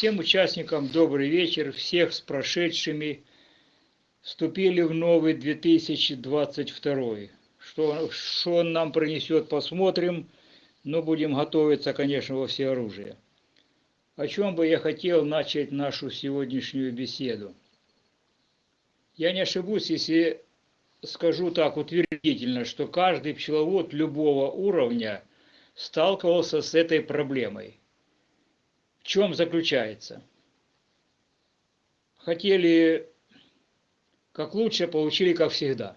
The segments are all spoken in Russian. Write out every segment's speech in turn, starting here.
Всем участникам добрый вечер, всех с прошедшими. Вступили в новый 2022. Что, что он нам принесет, посмотрим. Но будем готовиться, конечно, во все оружие. О чем бы я хотел начать нашу сегодняшнюю беседу? Я не ошибусь, если скажу так утвердительно, что каждый пчеловод любого уровня сталкивался с этой проблемой. В чем заключается? Хотели как лучше, получили как всегда.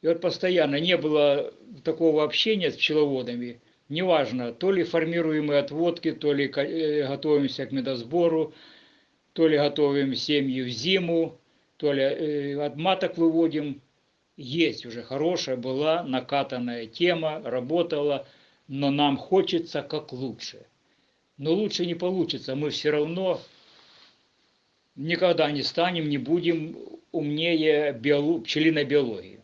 И вот постоянно не было такого общения с пчеловодами. Неважно, то ли формируем отводки, то ли э, готовимся к медосбору, то ли готовим семьи в зиму, то ли э, от маток выводим. Есть уже хорошая была накатанная тема, работала, но нам хочется как лучше. Но лучше не получится, мы все равно никогда не станем, не будем умнее биолог, пчелиной биологии.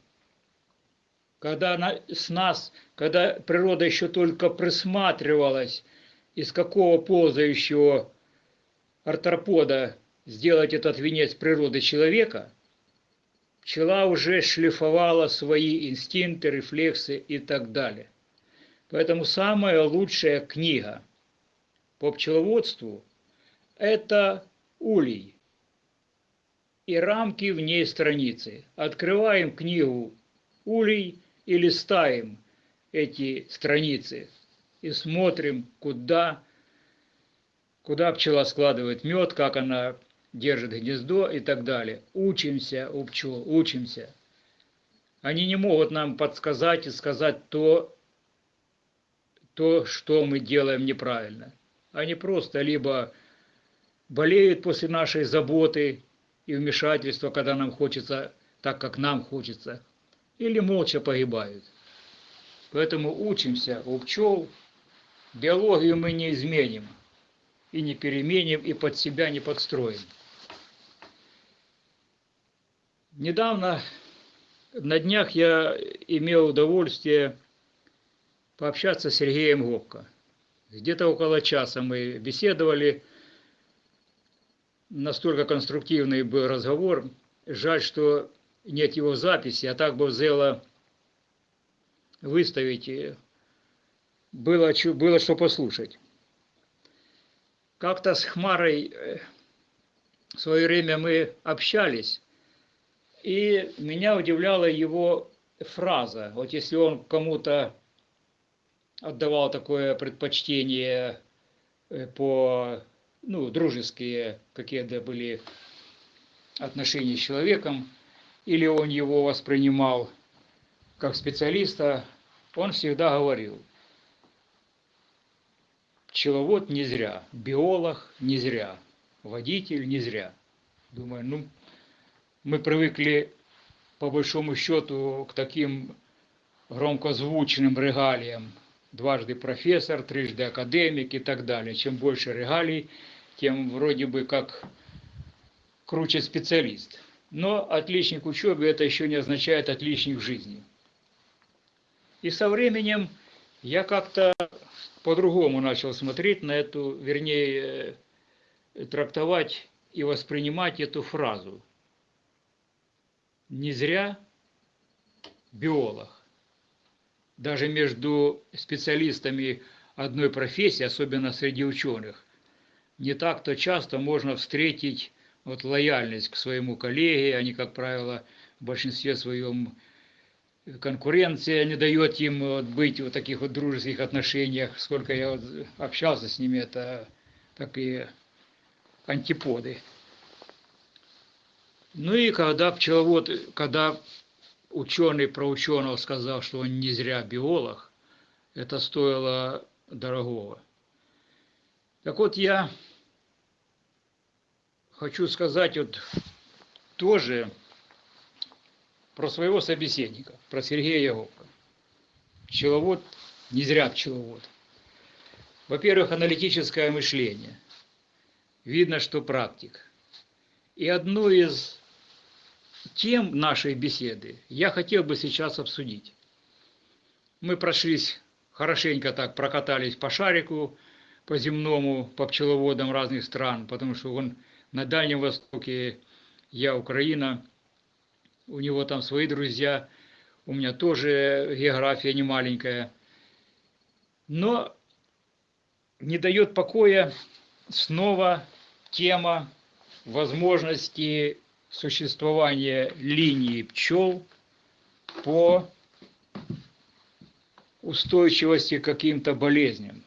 Когда на, с нас, когда природа еще только присматривалась, из какого ползающего артропода сделать этот венец природы человека, пчела уже шлифовала свои инстинкты, рефлексы и так далее. Поэтому самая лучшая книга по пчеловодству – это улей и рамки в ней страницы. Открываем книгу улей и листаем эти страницы и смотрим, куда, куда пчела складывает мед, как она держит гнездо и так далее. Учимся у пчел, учимся. Они не могут нам подсказать и сказать то, то, что мы делаем неправильно. Они просто либо болеют после нашей заботы и вмешательства, когда нам хочется так, как нам хочется, или молча погибают. Поэтому учимся у пчел. Биологию мы не изменим и не переменим, и под себя не подстроим. Недавно, на днях я имел удовольствие пообщаться с Сергеем Гопко. Где-то около часа мы беседовали. Настолько конструктивный был разговор. Жаль, что нет его записи, а так бы взяло выставить. Было, было что послушать. Как-то с Хмарой э, в свое время мы общались, и меня удивляла его фраза. Вот если он кому-то отдавал такое предпочтение э, по, ну, дружеские какие-то были отношения с человеком, или он его воспринимал как специалиста, он всегда говорил, пчеловод не зря, биолог не зря, водитель не зря. Думаю, ну, мы привыкли, по большому счету, к таким громкозвучным регалиям. Дважды профессор, трижды академик и так далее. Чем больше регалий, тем вроде бы как круче специалист. Но отличник учебы это еще не означает отличник в жизни. И со временем я как-то по-другому начал смотреть на эту, вернее, э, трактовать и воспринимать эту фразу – не зря биолог. Даже между специалистами одной профессии, особенно среди ученых, не так-то часто можно встретить вот лояльность к своему коллеге, они, как правило, в большинстве своем конкуренция не дает им вот быть в таких вот дружеских отношениях. Сколько я вот общался с ними, это такие антиподы. Ну и когда пчеловод, когда ученый про ученого сказал, что он не зря биолог, это стоило дорогого. Так вот, я хочу сказать вот тоже про своего собеседника, про Сергея Яговка. Пчеловод, не зря пчеловод. Во-первых, аналитическое мышление. Видно, что практик. И одно из тем нашей беседы я хотел бы сейчас обсудить. Мы прошлись хорошенько так, прокатались по шарику, по земному, по пчеловодам разных стран, потому что он на Дальнем Востоке, я Украина, у него там свои друзья, у меня тоже география не маленькая. Но не дает покоя снова тема возможности существования линии пчел по устойчивости к каким-то болезням.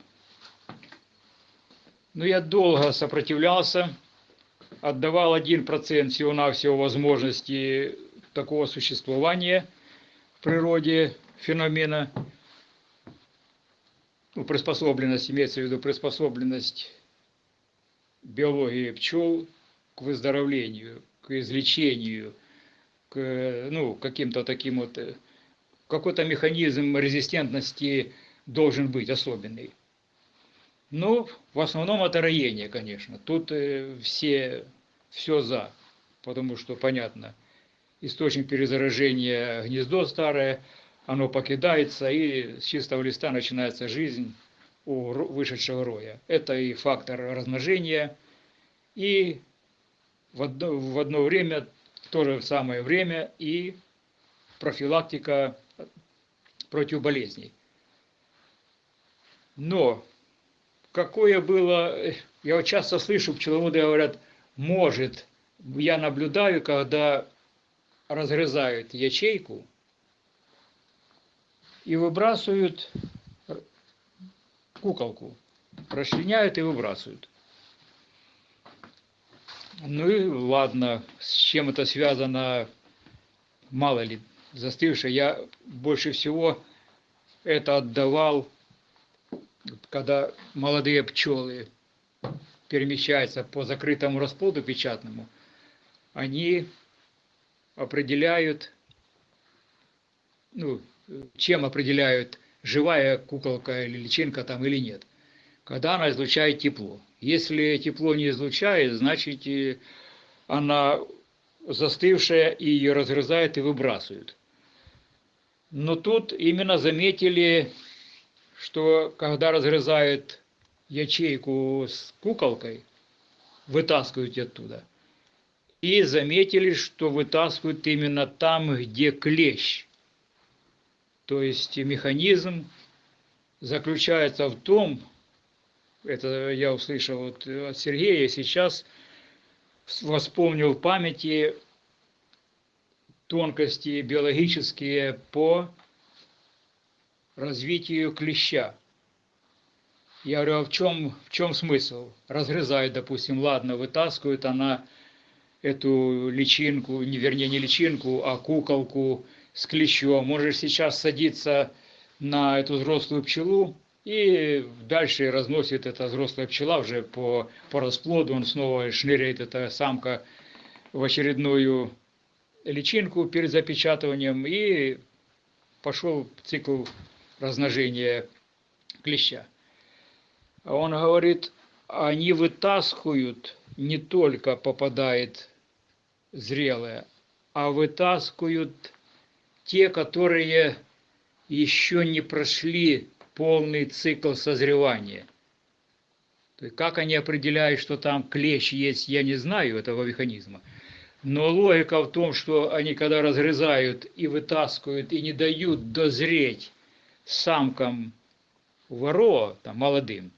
Но я долго сопротивлялся, отдавал 1% всего-навсего возможности такого существования в природе феномена, ну, приспособленность, имеется в виду приспособленность биологии пчел к выздоровлению, к излечению, к ну, каким-то таким вот, э, какой-то механизм резистентности должен быть особенный. Ну, в основном это роение, конечно. Тут э, все, все за, потому что, понятно, источник перезаражения гнездо старое, оно покидается, и с чистого листа начинается жизнь у вышедшего роя. Это и фактор размножения, и в одно, в одно время, в то же самое время, и профилактика против болезней. Но какое было, я вот часто слышу, пчеловоды говорят, может, я наблюдаю, когда разрезают ячейку и выбрасывают куколку, расчленяют и выбрасывают. Ну и ладно, с чем это связано, мало ли, застывшее. Я больше всего это отдавал когда молодые пчелы перемещаются по закрытому расплоду печатному, они определяют, ну, чем определяют, живая куколка или личинка там или нет, когда она излучает тепло. Если тепло не излучает, значит она застывшая и ее разрезают и выбрасывают. Но тут именно заметили что когда разрезают ячейку с куколкой, вытаскивают оттуда. И заметили, что вытаскивают именно там, где клещ. То есть механизм заключается в том, это я услышал вот от Сергея, сейчас воспомнил в памяти тонкости биологические по развитию клеща. Я говорю, а в чем, в чем смысл? Разрезают, допустим, ладно, вытаскивают она эту личинку, не, вернее, не личинку, а куколку с клещом. Можешь сейчас садиться на эту взрослую пчелу, и дальше разносит эта взрослая пчела уже по, по расплоду, он снова шныряет, эта самка, в очередную личинку перед запечатыванием, и пошел цикл размножения клеща. Он говорит, они вытаскивают, не только попадает зрелое, а вытаскивают те, которые еще не прошли полный цикл созревания. То есть как они определяют, что там клещ есть, я не знаю этого механизма. Но логика в том, что они когда разрезают и вытаскивают, и не дают дозреть самкам воро, там, молодым,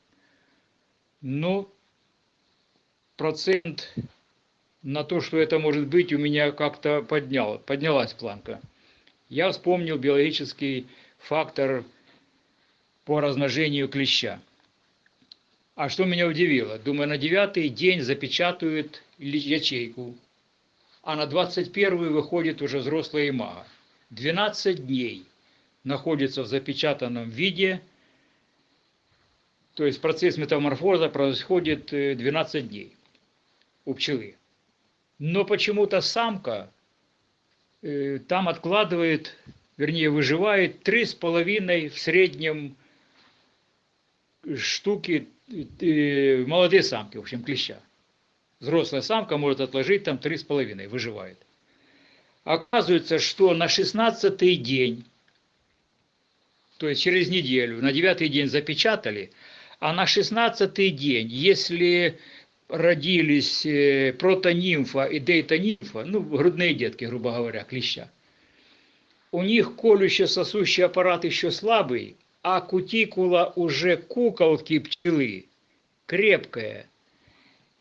ну, процент на то, что это может быть, у меня как-то поднял, поднялась планка. Я вспомнил биологический фактор по размножению клеща. А что меня удивило? Думаю, на девятый день запечатают ячейку, а на двадцать первый выходит уже взрослая имага. 12 дней находится в запечатанном виде, то есть процесс метаморфоза происходит 12 э, дней у пчелы. Но почему-то самка э, там откладывает, вернее выживает 3,5 в среднем штуки молодые самки, в общем, клеща. Взрослая самка может отложить там 3,5, выживает. Оказывается, что на 16 день то есть через неделю, на девятый день запечатали, А на 16 день, если родились э, протонимфа и дейтонимфа, ну, грудные детки, грубо говоря, клеща, у них колюще-сосущий аппарат еще слабый, а кутикула уже куколки пчелы крепкая,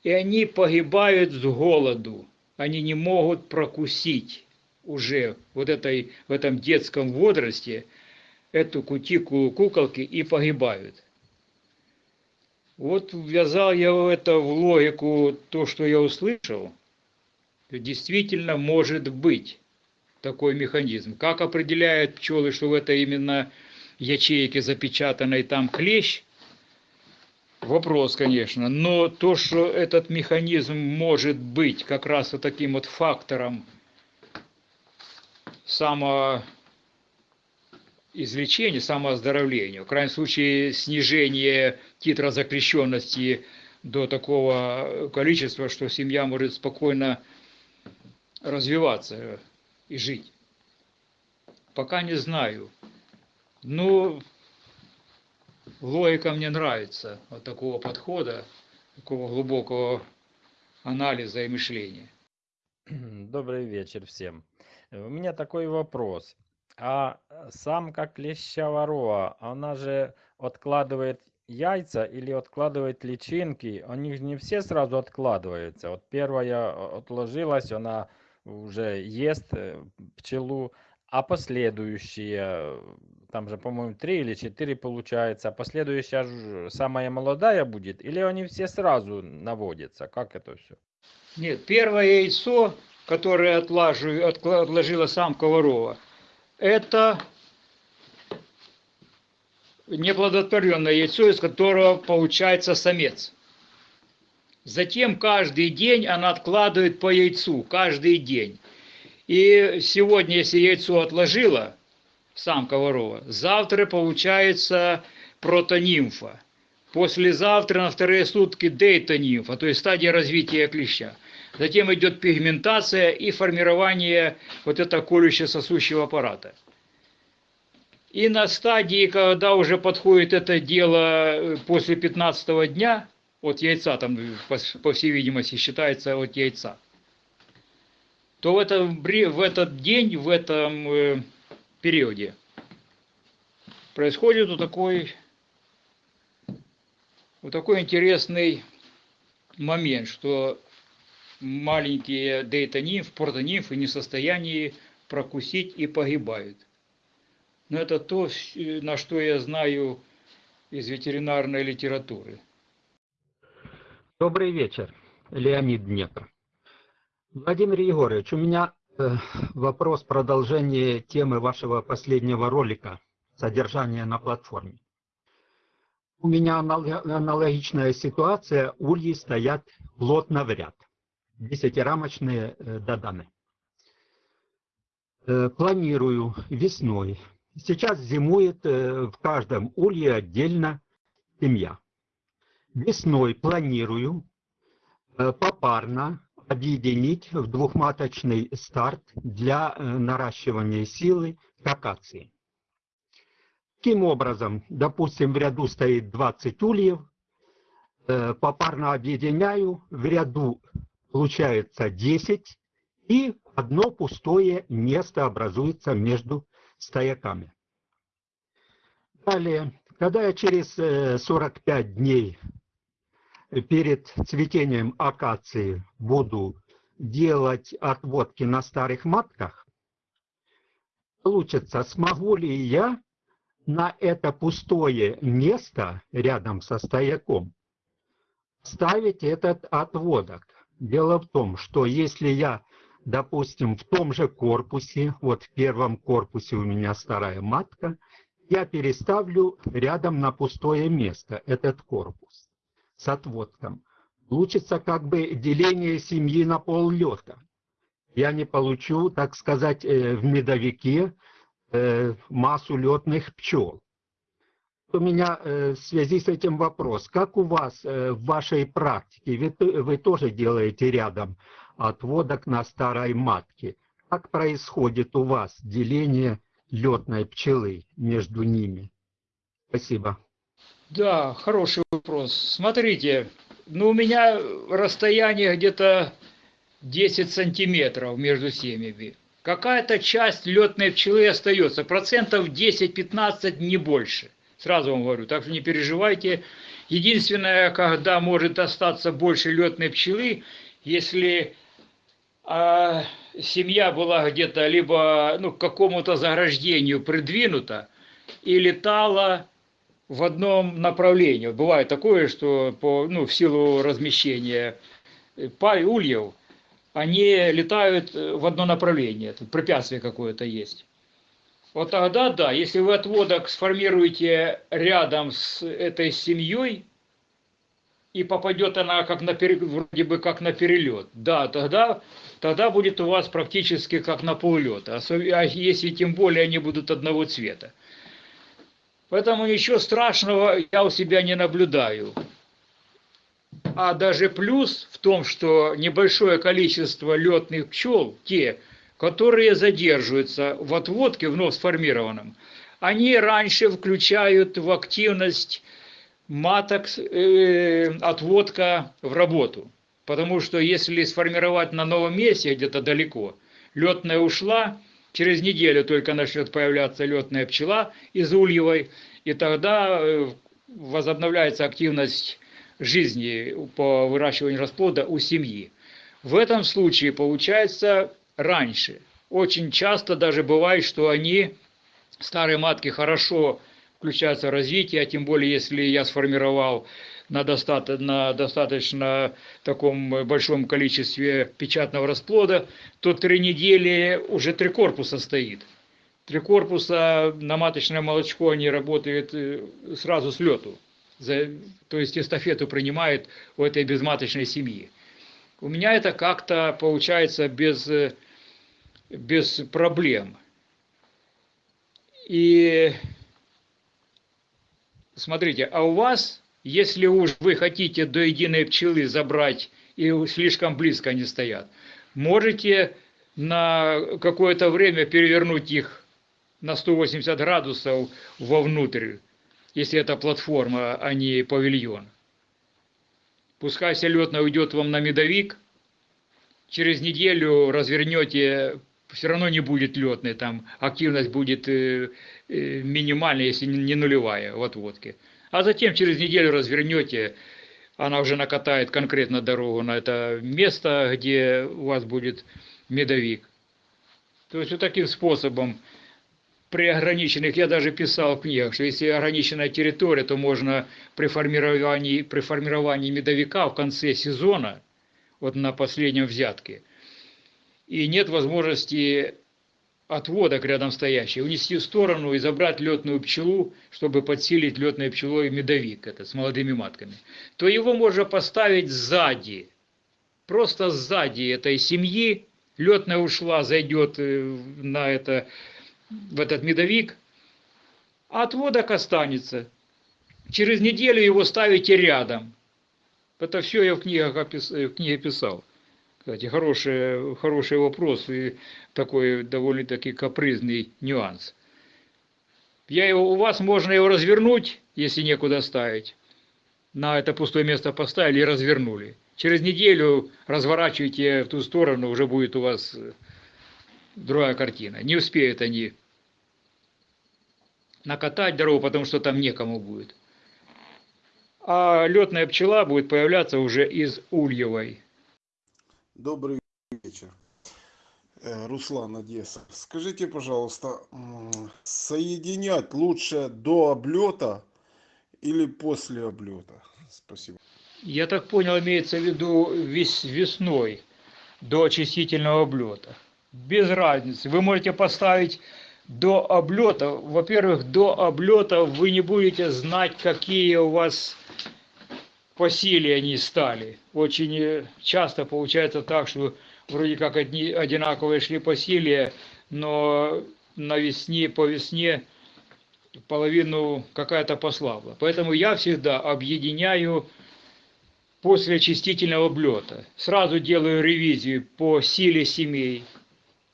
и они погибают с голоду, они не могут прокусить уже вот этой, в этом детском возрасте эту кутикулу куколки и погибают. Вот ввязал я это в логику, то, что я услышал, действительно может быть такой механизм. Как определяют пчелы, что в этой именно ячейке запечатанной там клещ, вопрос, конечно. Но то, что этот механизм может быть как раз вот таким вот фактором само излечения, самооздоровления, в крайнем случае снижение титра закрещенности до такого количества, что семья может спокойно развиваться и жить. Пока не знаю. Но логика мне нравится вот такого подхода, такого глубокого анализа и мышления. Добрый вечер всем. У меня такой вопрос. А самка клеща ворова, она же откладывает яйца или откладывает личинки? Они же не все сразу откладываются. Вот первая отложилась, она уже ест э, пчелу, а последующие, там же, по-моему, три или четыре получается, а последующая ж самая молодая будет, или они все сразу наводятся? Как это все? Нет, первое яйцо, которое отложи, отложила самка ворова, это неплодотворенное яйцо, из которого получается самец. Затем каждый день она откладывает по яйцу, каждый день. И сегодня, если яйцо отложила, самка ворова, завтра получается протонимфа. Послезавтра на вторые сутки дейтонимфа, то есть стадия развития клеща. Затем идет пигментация и формирование вот этого колюще-сосущего аппарата. И на стадии, когда уже подходит это дело э, после 15 дня, от яйца, там, по, всей видимости, считается от яйца, то в, этом, в этот день, в этом э, периоде происходит вот такой, вот такой интересный момент, что маленькие дейтонимф, протонимфы не в состоянии прокусить и погибают. Но это то, на что я знаю из ветеринарной литературы. Добрый вечер, Леонид Днепр. Владимир Егорович, у меня вопрос продолжение темы вашего последнего ролика «Содержание на платформе». У меня аналогичная ситуация, ульи стоят плотно в ряд десятирамочные э, доданы. Э, планирую весной. Сейчас зимует э, в каждом улье отдельно семья. Весной планирую попарно объединить в двухматочный старт для наращивания силы акации. Таким образом, допустим, в ряду стоит 20 ульев, попарно объединяю, в ряду получается 10, и одно пустое место образуется между стояками. Далее, когда я через 45 э, дней перед цветением акации буду делать отводки на старых матках, получится, смогу ли я на это пустое место рядом со стояком ставить этот отводок. Дело в том, что если я, допустим, в том же корпусе, вот в первом корпусе у меня старая матка, я переставлю рядом на пустое место этот корпус с отводком. Получится как бы деление семьи на поллета. Я не получу, так сказать, э, в медовике э, массу летных пчел у меня э, в связи с этим вопрос. Как у вас в вашей практике, вы, вы тоже делаете рядом отводок на старой матке. Как происходит у вас деление летной пчелы между ними? Спасибо. Да, хороший вопрос. Смотрите, ну у меня расстояние где-то 10 сантиметров между семьями. Какая-то часть летной пчелы остается, процентов 10-15, не больше. Сразу вам говорю, так что не переживайте. Единственное, когда может остаться больше летной пчелы, если а, семья была где-то либо ну, к какому-то заграждению придвинута и летала в одном направлении. Бывает такое, что по, ну, в силу размещения пар ульев, они летают в одно направление, тут препятствие какое-то есть. Вот тогда да, если вы отводок сформируете рядом с этой семьей, и попадет она как на вроде бы как на перелет, да, тогда, тогда будет у вас практически как на поллета, а если тем более они будут одного цвета. Поэтому ничего страшного я у себя не наблюдаю. А даже плюс в том, что небольшое количество летных пчел, те, которые задерживаются в отводке вновь сформированном, они раньше включают в активность маток э, отводка в работу. Потому что если сформировать на новом месте, где-то далеко, летная ушла, через неделю только начнет появляться летная пчела из ульевой, и тогда э, возобновляется активность жизни по выращиванию расплода у семьи. В этом случае получается раньше. Очень часто даже бывает, что они, старые матки, хорошо включаются в развитие, а тем более, если я сформировал на, достаточно, на достаточно таком большом количестве печатного расплода, то три недели уже три корпуса стоит. Три корпуса на маточное молочко они работают э, сразу с лету. За, то есть эстафету принимает у этой безматочной семьи. У меня это как-то получается без, э, без проблем. И смотрите, а у вас, если уж вы хотите до единой пчелы забрать и слишком близко они стоят, можете на какое-то время перевернуть их на 180 градусов вовнутрь, если это платформа, а не павильон. Пускай летно уйдет вам на медовик, через неделю развернете, все равно не будет летной, там активность будет э, э, минимальная, если не нулевая в отводке. А затем через неделю развернете, она уже накатает конкретно дорогу на это место, где у вас будет медовик. То есть вот таким способом при ограниченных, я даже писал в книгах, что если ограниченная территория, то можно при формировании, при формировании медовика в конце сезона, вот на последнем взятке, и нет возможности отводок рядом стоящий, унести в сторону и забрать летную пчелу, чтобы подсилить летной пчелой медовик это, с молодыми матками, то его можно поставить сзади, просто сзади этой семьи, летная ушла, зайдет э, на это в этот медовик, а отводок останется. Через неделю его ставите рядом. Это все я в, книгах опис... в книге писал. Кстати, хороший, хороший вопрос и такой довольно-таки капризный нюанс. Я его, у вас можно его развернуть, если некуда ставить. На это пустое место поставили и развернули. Через неделю разворачивайте в ту сторону, уже будет у вас другая картина. Не успеют они накатать дорогу, потому что там некому будет. А летная пчела будет появляться уже из ульевой. Добрый вечер. Э, Руслан Одесса. Скажите, пожалуйста, соединять лучше до облета или после облета? Спасибо. Я так понял, имеется в виду вес, весной до очистительного облета без разницы. Вы можете поставить до облета. Во-первых, до облета вы не будете знать, какие у вас по силе они стали. Очень э, часто получается так, что вроде как одни одинаковые шли по силе, но на весне, по весне половину какая-то послабла. Поэтому я всегда объединяю после очистительного облета. Сразу делаю ревизию по силе семей,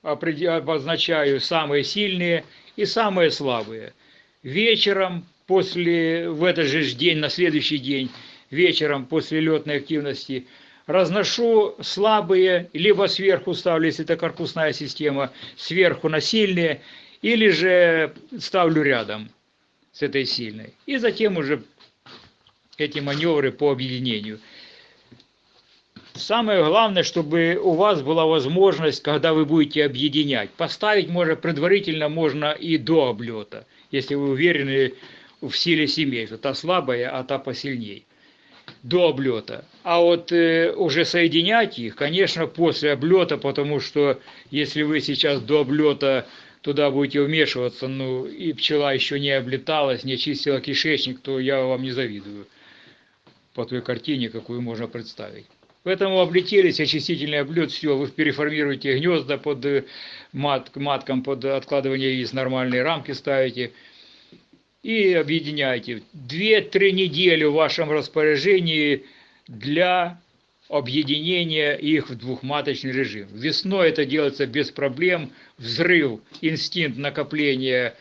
обозначаю самые сильные и самые слабые. Вечером после, в этот же день, на следующий день, вечером после летной активности, разношу слабые, либо сверху ставлю, если это корпусная система, сверху на сильные, или же ставлю рядом с этой сильной. И затем уже эти маневры по объединению. Самое главное, чтобы у вас была возможность, когда вы будете объединять. Поставить можно предварительно можно и до облета, если вы уверены в силе семей, что та слабая, а та посильней. До облета. А вот э, уже соединять их, конечно, после облета, потому что если вы сейчас до облета туда будете вмешиваться, ну и пчела еще не облеталась, не очистила кишечник, то я вам не завидую по той картине, какую можно представить. Поэтому облетелись, очистительный облет, все, вы переформируете гнезда под э, мат, маткам, под откладывание из нормальной рамки ставите и объединяете. Две-три недели в вашем распоряжении для объединения их в двухматочный режим. Весной это делается без проблем, взрыв, инстинкт накопления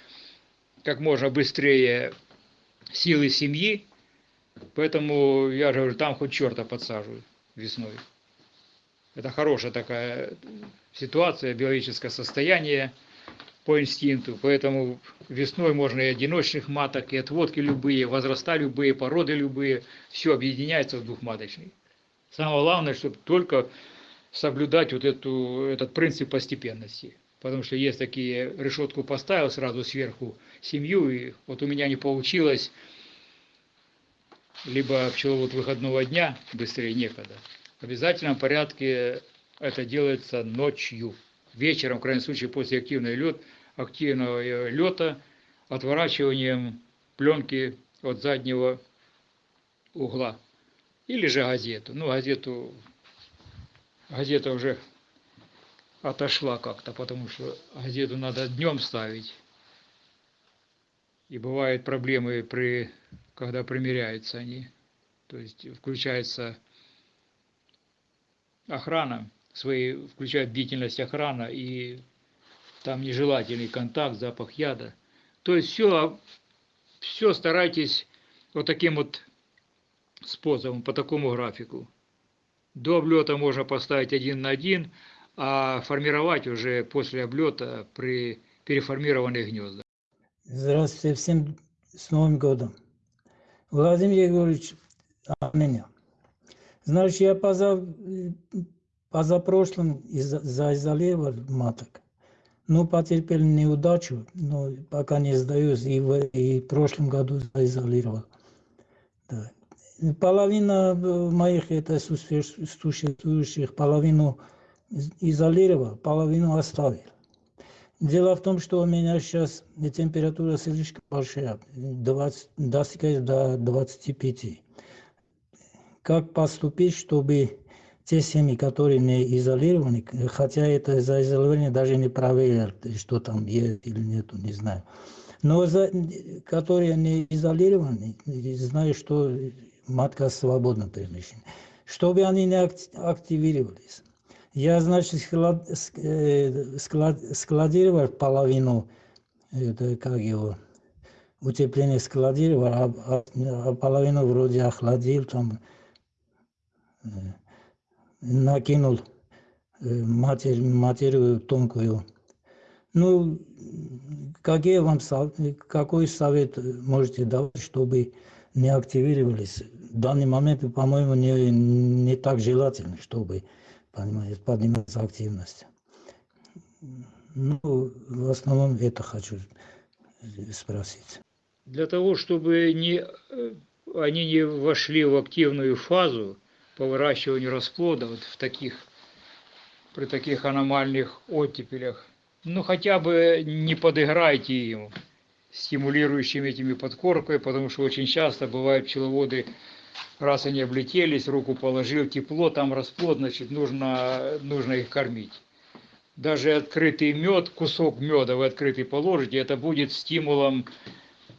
как можно быстрее силы семьи, поэтому я же говорю, там хоть черта подсаживают весной. Это хорошая такая ситуация, биологическое состояние по инстинкту. Поэтому весной можно и одиночных маток, и отводки любые, возраста любые, породы любые. Все объединяется в двухматочный. Самое главное, чтобы только соблюдать вот эту, этот принцип постепенности. Потому что есть такие, решетку поставил сразу сверху семью, и вот у меня не получилось либо пчеловод выходного дня, быстрее некогда. В обязательном порядке это делается ночью. Вечером, в крайнем случае, после активного, лет, активного лета, отворачиванием пленки от заднего угла. Или же газету. Ну, газету, газета уже отошла как-то, потому что газету надо днем ставить. И бывают проблемы при когда примеряются они. То есть включается охрана, свои, включает бдительность охрана и там нежелательный контакт, запах яда. То есть все, все старайтесь вот таким вот способом, по такому графику. До облета можно поставить один на один, а формировать уже после облета при переформированных гнездах. Здравствуйте всем с Новым годом. Владимир Егорович Армения. Значит, я поза, позапрошлым заизолировал маток. Ну, потерпел неудачу, но пока не сдаюсь, и в, и в прошлом году заизолировал. Да. Половина э, моих это существующих, половину изолировал, половину оставил. Дело в том, что у меня сейчас температура слишком большая, 20, достигает до 25. Как поступить, чтобы те семьи, которые не изолированы, хотя это за изолирование даже не проверил, что там есть или нет, не знаю. Но за, которые не изолированы, знаю, что матка свободна перемещена, чтобы они не активировались. Я, значит, склад, э, склад, складировал половину, это как его, утепление складировал, а, а, а половину вроде охладил, там, э, накинул э, матерь, материю тонкую. Ну, какие вам, какой совет можете давать, чтобы не активировались? В данный момент, по-моему, не, не так желательно, чтобы понимаете, поднимается активность. Ну, в основном это хочу спросить. Для того, чтобы не, э, они не вошли в активную фазу по выращиванию расплода вот в таких, при таких аномальных оттепелях, ну хотя бы не подыграйте им стимулирующими этими подкоркой, потому что очень часто бывают пчеловоды раз они облетелись, руку положил, тепло, там расплод, значит, нужно, нужно их кормить. Даже открытый мед, кусок меда вы открытый положите, это будет стимулом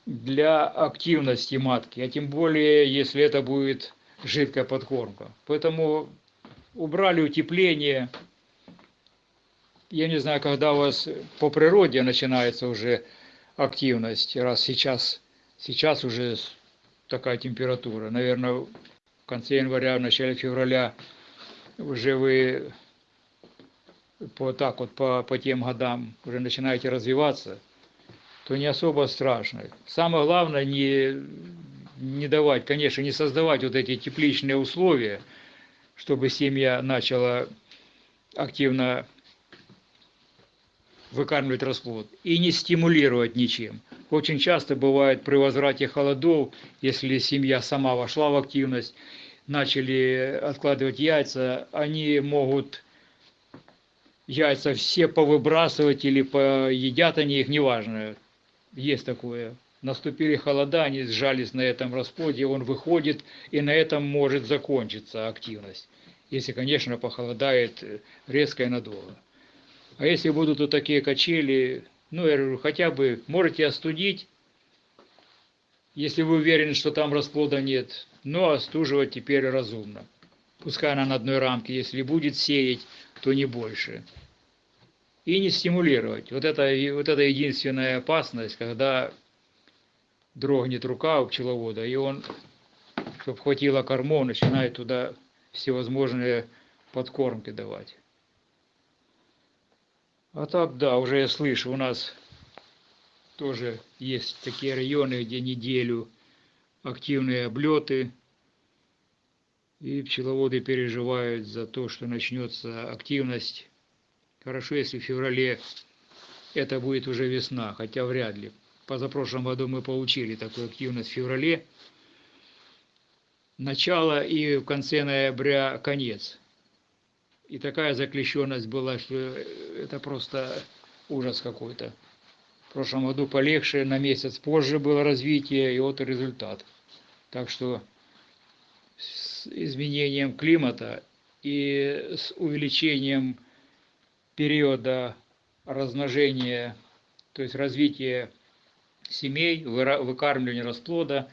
для активности матки, а тем более, если это будет жидкая подкормка. Поэтому убрали утепление. Я не знаю, когда у вас по природе начинается уже активность, раз сейчас Сейчас уже такая температура. Наверное, в конце января, в начале февраля уже вы по так вот по, по тем годам уже начинаете развиваться, то не особо страшно. Самое главное не, не давать, конечно, не создавать вот эти тепличные условия, чтобы семья начала активно выкармливать расплод и не стимулировать ничем. Очень часто бывает при возврате холодов, если семья сама вошла в активность, начали откладывать яйца, они могут яйца все повыбрасывать или поедят они их, неважно. Есть такое. Наступили холода, они сжались на этом расплоде, он выходит, и на этом может закончиться активность. Если, конечно, похолодает э, резко и надолго. А если будут вот такие качели, ну, я говорю, хотя бы можете остудить, если вы уверены, что там расплода нет, но остуживать теперь разумно. Пускай она на одной рамке, если будет сеять, то не больше. И не стимулировать. Вот это, вот это единственная опасность, когда дрогнет рука у пчеловода, и он, чтобы хватило кормов, начинает туда всевозможные подкормки давать. А так, да, уже я слышу, у нас тоже есть такие районы, где неделю активные облеты, и пчеловоды переживают за то, что начнется активность. Хорошо, если в феврале это будет уже весна, хотя вряд ли. Позапрошлом году мы получили такую активность в феврале. Начало и в конце ноября конец. И такая заклещенность была, что это просто ужас какой-то. В прошлом году полегче, на месяц позже было развитие, и вот результат. Так что с изменением климата и с увеличением периода размножения, то есть развития семей, выкармливания расплода,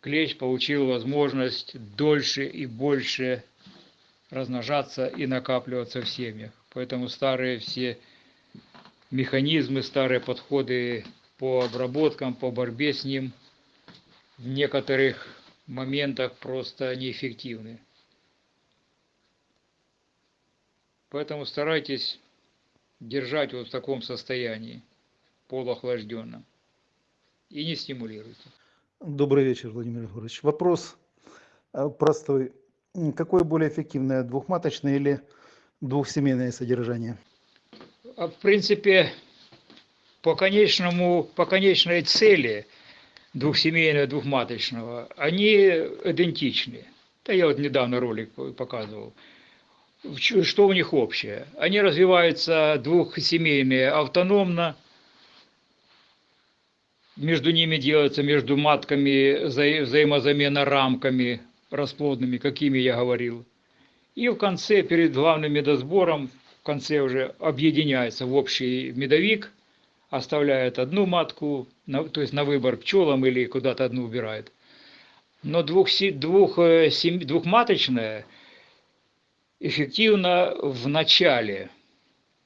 клещ получил возможность дольше и больше размножаться и накапливаться в семьях. Поэтому старые все механизмы, старые подходы по обработкам, по борьбе с ним в некоторых моментах просто неэффективны. Поэтому старайтесь держать вот в таком состоянии, полуохлажденном, и не стимулируйте. Добрый вечер, Владимир Егорович. Вопрос э, простой. Какое более эффективное, двухматочное или двухсемейное содержание? А в принципе, по конечному, по конечной цели двухсемейного, двухматочного, они идентичны. Да я вот недавно ролик показывал. Что у них общее? Они развиваются двухсемейные автономно, между ними делается, между матками вза- взаимозамена рамками расплодными, какими я говорил. И в конце, перед главным медосбором, в конце уже объединяется в общий медовик, оставляет одну матку, на- то есть на выбор пчелам или куда-то одну убирает. Но двух, двух, э, сем- двухматочная эффективно в начале,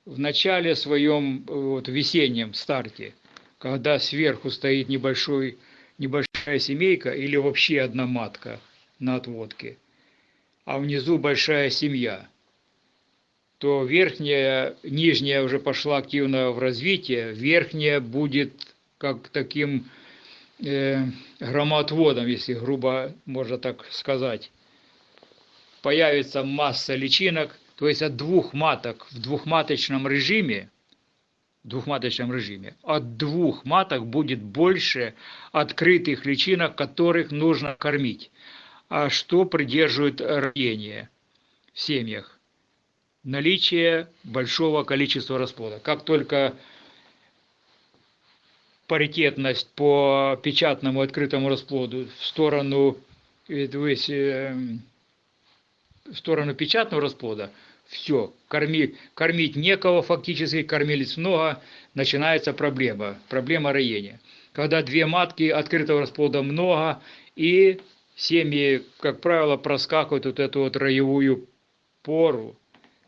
в начале своем вот, весеннем старте, когда сверху стоит небольшой, небольшая семейка или вообще одна матка на отводке, а внизу большая семья, то верхняя, нижняя уже пошла активно в развитие, верхняя будет как таким э, громоотводом, если грубо можно так сказать. Появится масса личинок, то есть от двух маток в двухматочном режиме, двухматочном режиме, от двух маток будет больше открытых личинок, которых нужно кормить. А что придерживает роение в семьях? Наличие большого количества расплода. Как только паритетность по печатному открытому расплоду в сторону, э, то есть, э, в сторону печатного расплода, все, корми, кормить некого фактически, кормилец много, начинается проблема, проблема роения. Когда две матки открытого расплода много, и семьи, как правило, проскакивают вот эту вот роевую пору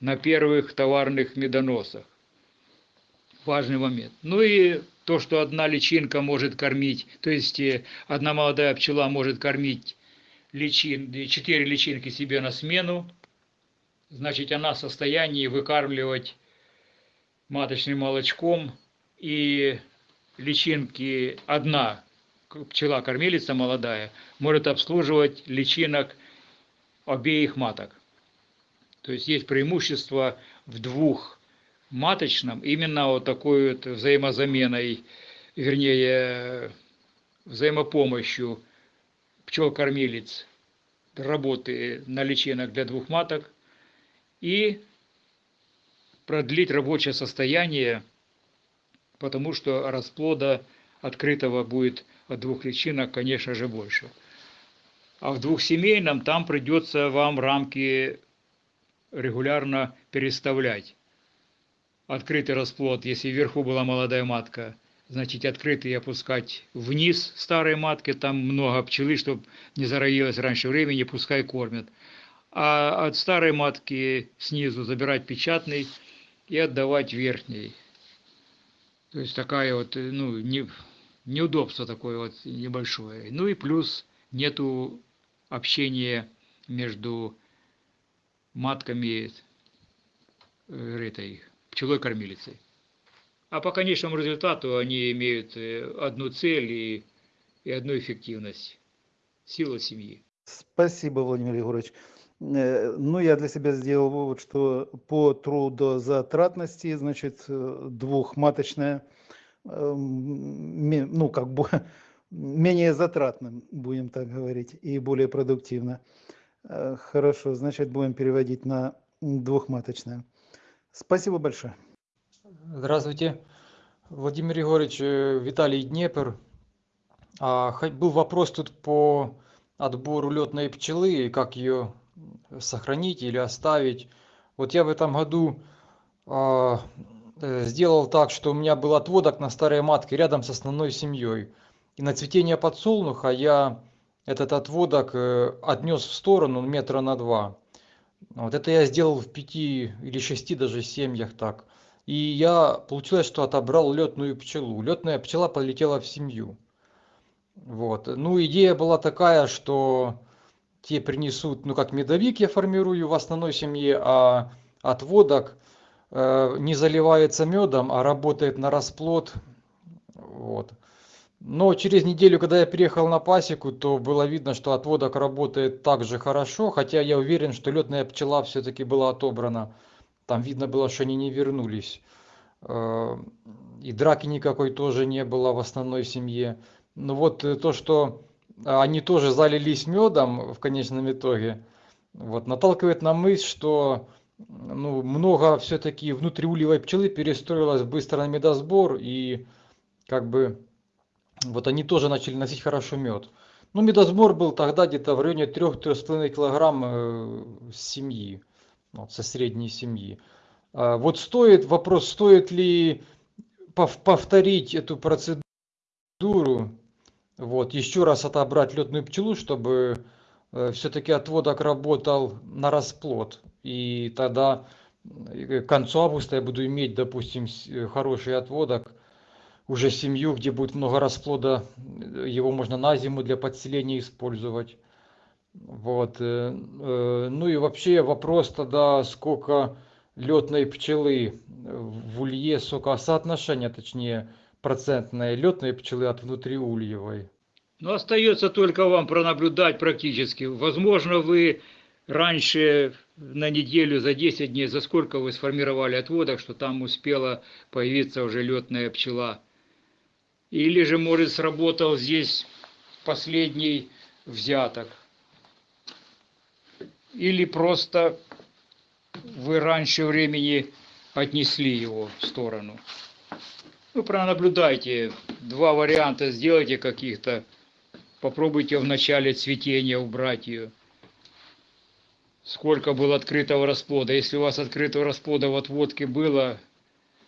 на первых товарных медоносах. Важный момент. Ну и то, что одна личинка может кормить, то есть э, одна молодая пчела может кормить личин, четыре личинки себе на смену, значит, она в состоянии выкармливать маточным молочком и личинки одна пчела-кормилица молодая может обслуживать личинок обеих маток. То есть есть преимущество в двух маточном именно вот такой вот взаимозаменой, вернее, взаимопомощью пчел-кормилиц работы на личинок для двух маток и продлить рабочее состояние, потому что расплода открытого будет от двух личинок, конечно же, больше. А в двухсемейном там придется вам рамки регулярно переставлять. Открытый расплод, если вверху была молодая матка, значит открытый опускать вниз старой матки, там много пчелы, чтобы не зароилась раньше времени, пускай кормят. А от старой матки снизу забирать печатный и отдавать верхний. То есть такая вот, ну, не, неудобство такое вот небольшое. Ну и плюс нету общения между матками э, этой пчелой-кормилицей. А по конечному результату они имеют э, одну цель и, и одну эффективность – сила семьи. Спасибо, Владимир Егорович. Э, Ну, я для себя сделал вывод, что по трудозатратности, значит, э, двухматочная, ме- ну, как бы менее затратным, будем так говорить, и более продуктивно. Э, Хорошо, значит, будем переводить на двухматочное. Спасибо большое. Здравствуйте, Владимир Егорович, э, Виталий Днепр. А, Был вопрос тут по отбору летной пчелы, и как ее сохранить или оставить. Вот я в этом году а, э, сделал так, что у меня был отводок на старой матке рядом с основной семьей. И на цветение подсолнуха я этот отводок э, отнес в сторону метра на два. Вот это я сделал в пяти или шести даже семьях так. И я, получилось, что отобрал летную пчелу. Летная пчела полетела в семью. Вот. Ну, идея была такая, что те принесут, ну, как медовик я формирую в основной семье, а отводок э, не заливается медом, а работает на расплод. Вот. Но через неделю, когда я переехал на пасеку, то было видно, что отводок работает так же хорошо, хотя я уверен, что летная пчела все-таки была отобрана. Там видно было, что они не вернулись. Э, И драки никакой тоже не было в основной семье. Ну вот э, то, что они тоже залились медом в конечном итоге, вот, наталкивает на мысль, что ну, много все-таки внутриульевой пчелы перестроилось быстро на медосбор, и как бы вот они тоже начали носить хорошо мед. Ну, медосбор был тогда где-то в районе 3-3,5 килограмм э, семьи, вот, со средней семьи. А Вот стоит, вопрос, стоит ли пов- повторить эту процедуру, вот, еще раз отобрать летную пчелу, чтобы все-таки отводок работал на расплод. И тогда э, к концу августа я буду иметь, допустим, э, хороший отводок, уже семью, где будет много расплода, э, его можно на зиму для подселения использовать. Вот. э, э, Ну и вообще вопрос тогда, сколько летной пчелы в улье, сколько соотношение, точнее, процентное летной пчелы от внутриульевой. Но остается только вам пронаблюдать практически. Возможно, вы раньше на неделю, за 10 дней, за сколько вы сформировали отводок, что там успела появиться уже летная пчела. Или же, может, сработал здесь последний взяток. Или просто вы раньше времени отнесли его в сторону. Ну, пронаблюдайте, два варианта сделайте каких-то. Попробуйте в начале цветения убрать ее. Сколько было открытого расплода. Если у вас открытого расплода в отводке было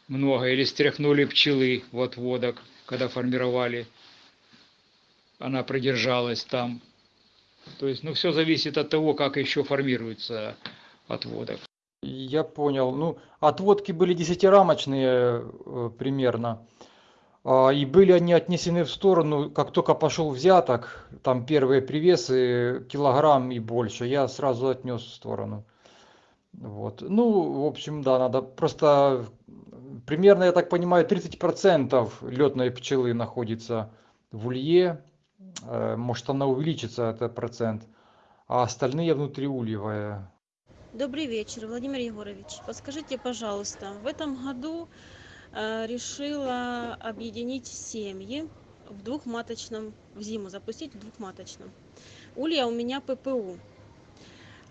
много, или стряхнули пчелы в отводок, когда формировали, она продержалась там. То есть, ну, все зависит от того, как еще формируется отводок. Я понял. Ну, отводки были десятирамочные э, примерно. А, И были они отнесены в сторону, как только пошел взяток, там первые привесы килограмм и больше, я сразу отнес в сторону. Вот. Ну, в общем, да, надо просто примерно, я так понимаю, 30% летной пчелы находится в улье. Э, Может, она увеличится, этот процент, а остальные внутриульевые. Добрый вечер, Владимир Егорович. Подскажите, пожалуйста, в этом году э, решила объединить семьи в двухматочном, в зиму запустить в двухматочном. Улья у меня ППУ.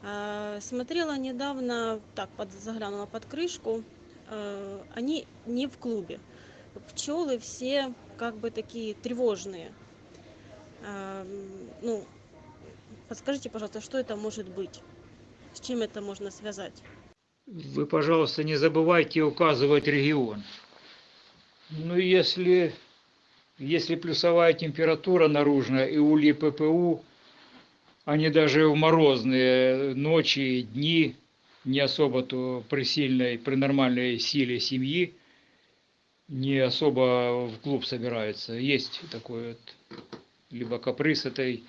Э, Смотрела недавно, так, под, заглянула под крышку, э, они не в клубе. Пчелы все как бы такие тревожные. Ну, подскажите, пожалуйста, что это может быть? С чем это можно связать? Вы, пожалуйста, не забывайте указывать регион. Ну, если, если плюсовая температура наружная и ульи ППУ, они даже в морозные ночи и дни, не особо то при сильной, при нормальной силе семьи, не особо в клуб собираются. Есть такой вот либо каприз этой,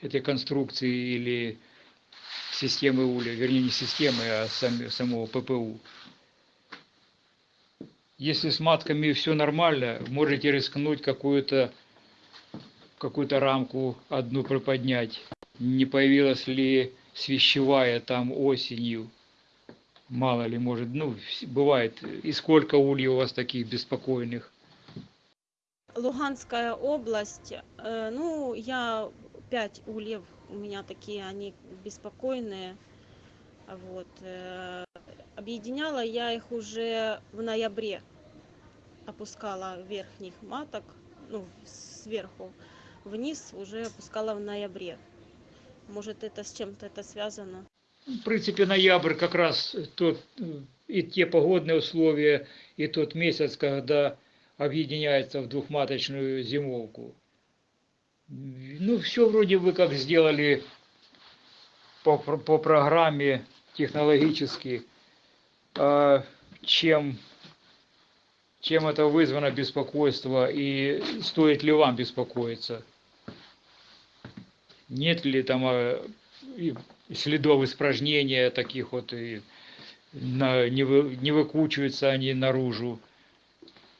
этой конструкции или системы улья, вернее не системы, а сами, самого ППУ. Если с матками все нормально, можете рискнуть какую-то какую-то рамку одну приподнять. Не появилась ли свящевая там осенью? Мало ли, может, ну, бывает. И сколько ульев у вас таких беспокойных? Луганская область, э, ну, я пять ульев, у меня такие, они беспокойные, вот. э, Объединяла я их уже в ноябре, опускала верхних маток, ну, сверху вниз уже опускала в ноябре. Может, это с чем-то это связано? В принципе, ноябрь как раз тот, э, и те погодные условия, и тот месяц, когда объединяется в двухматочную зимовку. Ну, все вроде бы как сделали по, по программе технологически. А чем, чем это вызвано беспокойство и стоит ли вам беспокоиться? Нет ли там а, следов испражнения таких вот, и на- не, вы, не выкучиваются они наружу?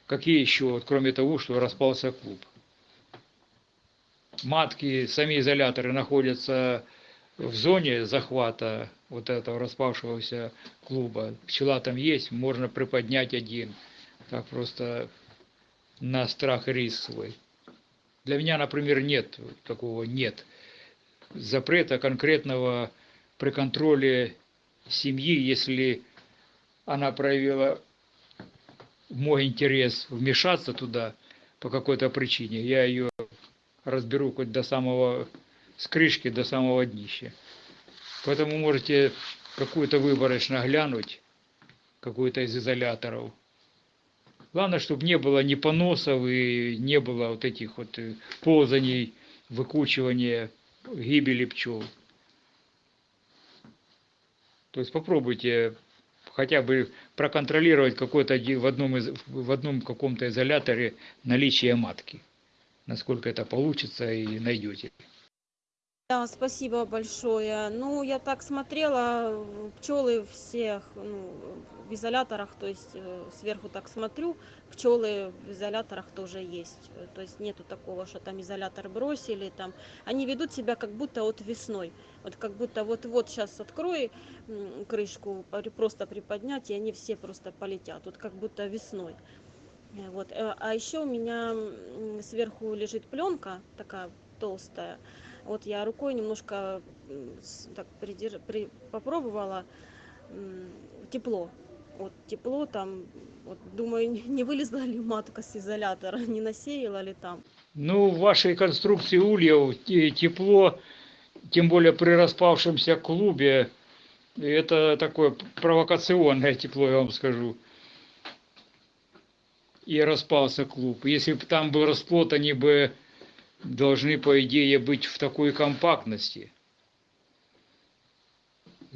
Какие еще, вот, кроме того, что распался клуб? Матки, сами изоляторы находятся в зоне захвата вот этого распавшегося клуба. Пчела там есть, можно приподнять один. Так просто на страх риск свой. Для меня, например, нет такого нет запрета конкретного при контроле семьи, если она проявила мой интерес вмешаться туда по какой-то причине, я ее разберу хоть до самого с крышки до самого днища. Поэтому можете какую-то выборочно глянуть, какой-то из изоляторов. Главное, чтобы не было ни поносов и не было вот этих вот э, ползаний, выкучивания, гибели пчел. То есть попробуйте хотя бы проконтролировать какой-то в одном, из, в одном каком-то изоляторе наличие матки. Насколько это получится и найдете. Да, спасибо большое. Ну, я так смотрела, пчелы всех ну, в изоляторах, то есть э, сверху так смотрю, пчелы в изоляторах тоже есть. То есть нету такого, что там изолятор бросили, там. Они ведут себя как будто вот весной. Вот как будто вот-вот сейчас открой крышку, просто приподнять, и они все просто полетят. Вот как будто весной. Вот. э, А еще у меня сверху лежит пленка такая толстая. Вот я рукой немножко так придерж- при- попробовала тепло. Вот тепло там, вот думаю, не вылезла ли матка с изолятора, не насеяла ли там. Ну, в вашей конструкции ульев те- тепло, тем более при распавшемся клубе, это такое провокационное тепло, я вам скажу. И распался клуб. Если бы там был расплод, они бы должны, по идее, быть в такой компактности.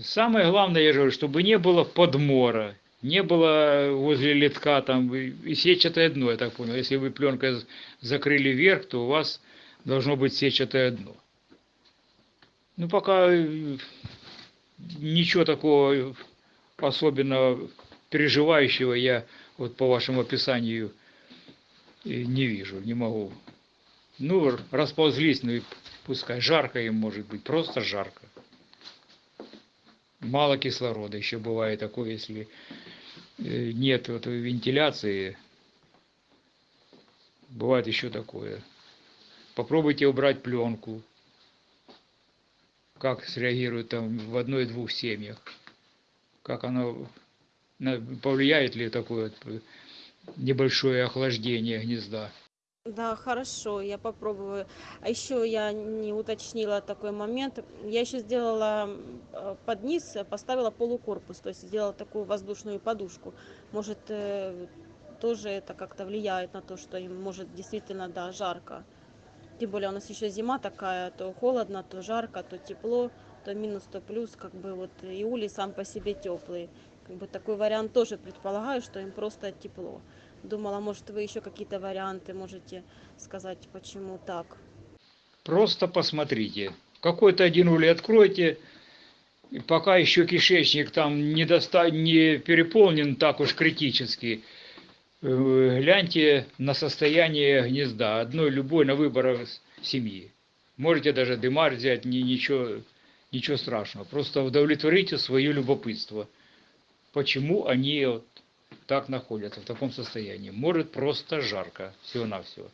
Самое главное, я говорю, чтобы не было подмора. Не было возле литка там и сетчатое дно, я так понял. Если вы пленкой закрыли верх, то у вас должно быть сетчатое дно. Ну, пока э, ничего такого особенно переживающего я вот по вашему описанию э, не вижу, не могу. Ну, расползлись, ну и пускай. Жарко им может быть, просто жарко. Мало кислорода, еще бывает такое, если э, нет вот вентиляции. Бывает еще такое. Попробуйте убрать пленку. Как среагирует там в одной-двух семьях. Как оно повлияет ли такое э, небольшое охлаждение гнезда. Да, хорошо, я попробую. А еще я не уточнила такой момент. Я еще сделала э, под низ, э, поставила полукорпус, то есть сделала такую воздушную подушку. Может, тоже это как-то влияет на то, что им может действительно, да, жарко. Тем более у нас еще зима такая, то холодно, то жарко, то тепло, то минус, то плюс, как бы вот и улей сам по себе теплый. Как бы такой вариант тоже предполагаю, что им просто тепло. Думала, может, вы еще какие-то варианты можете сказать, почему так. Просто посмотрите. Какой-то один улей откройте, и пока еще кишечник там не, доста... не переполнен так уж критически, э, гляньте на состояние гнезда, одной любой на выбор семьи. Можете даже дымарь взять, ни, ничего, ничего страшного. Просто удовлетворите свое любопытство. Почему они вот так находятся в таком состоянии? Может просто жарко, всего-навсего.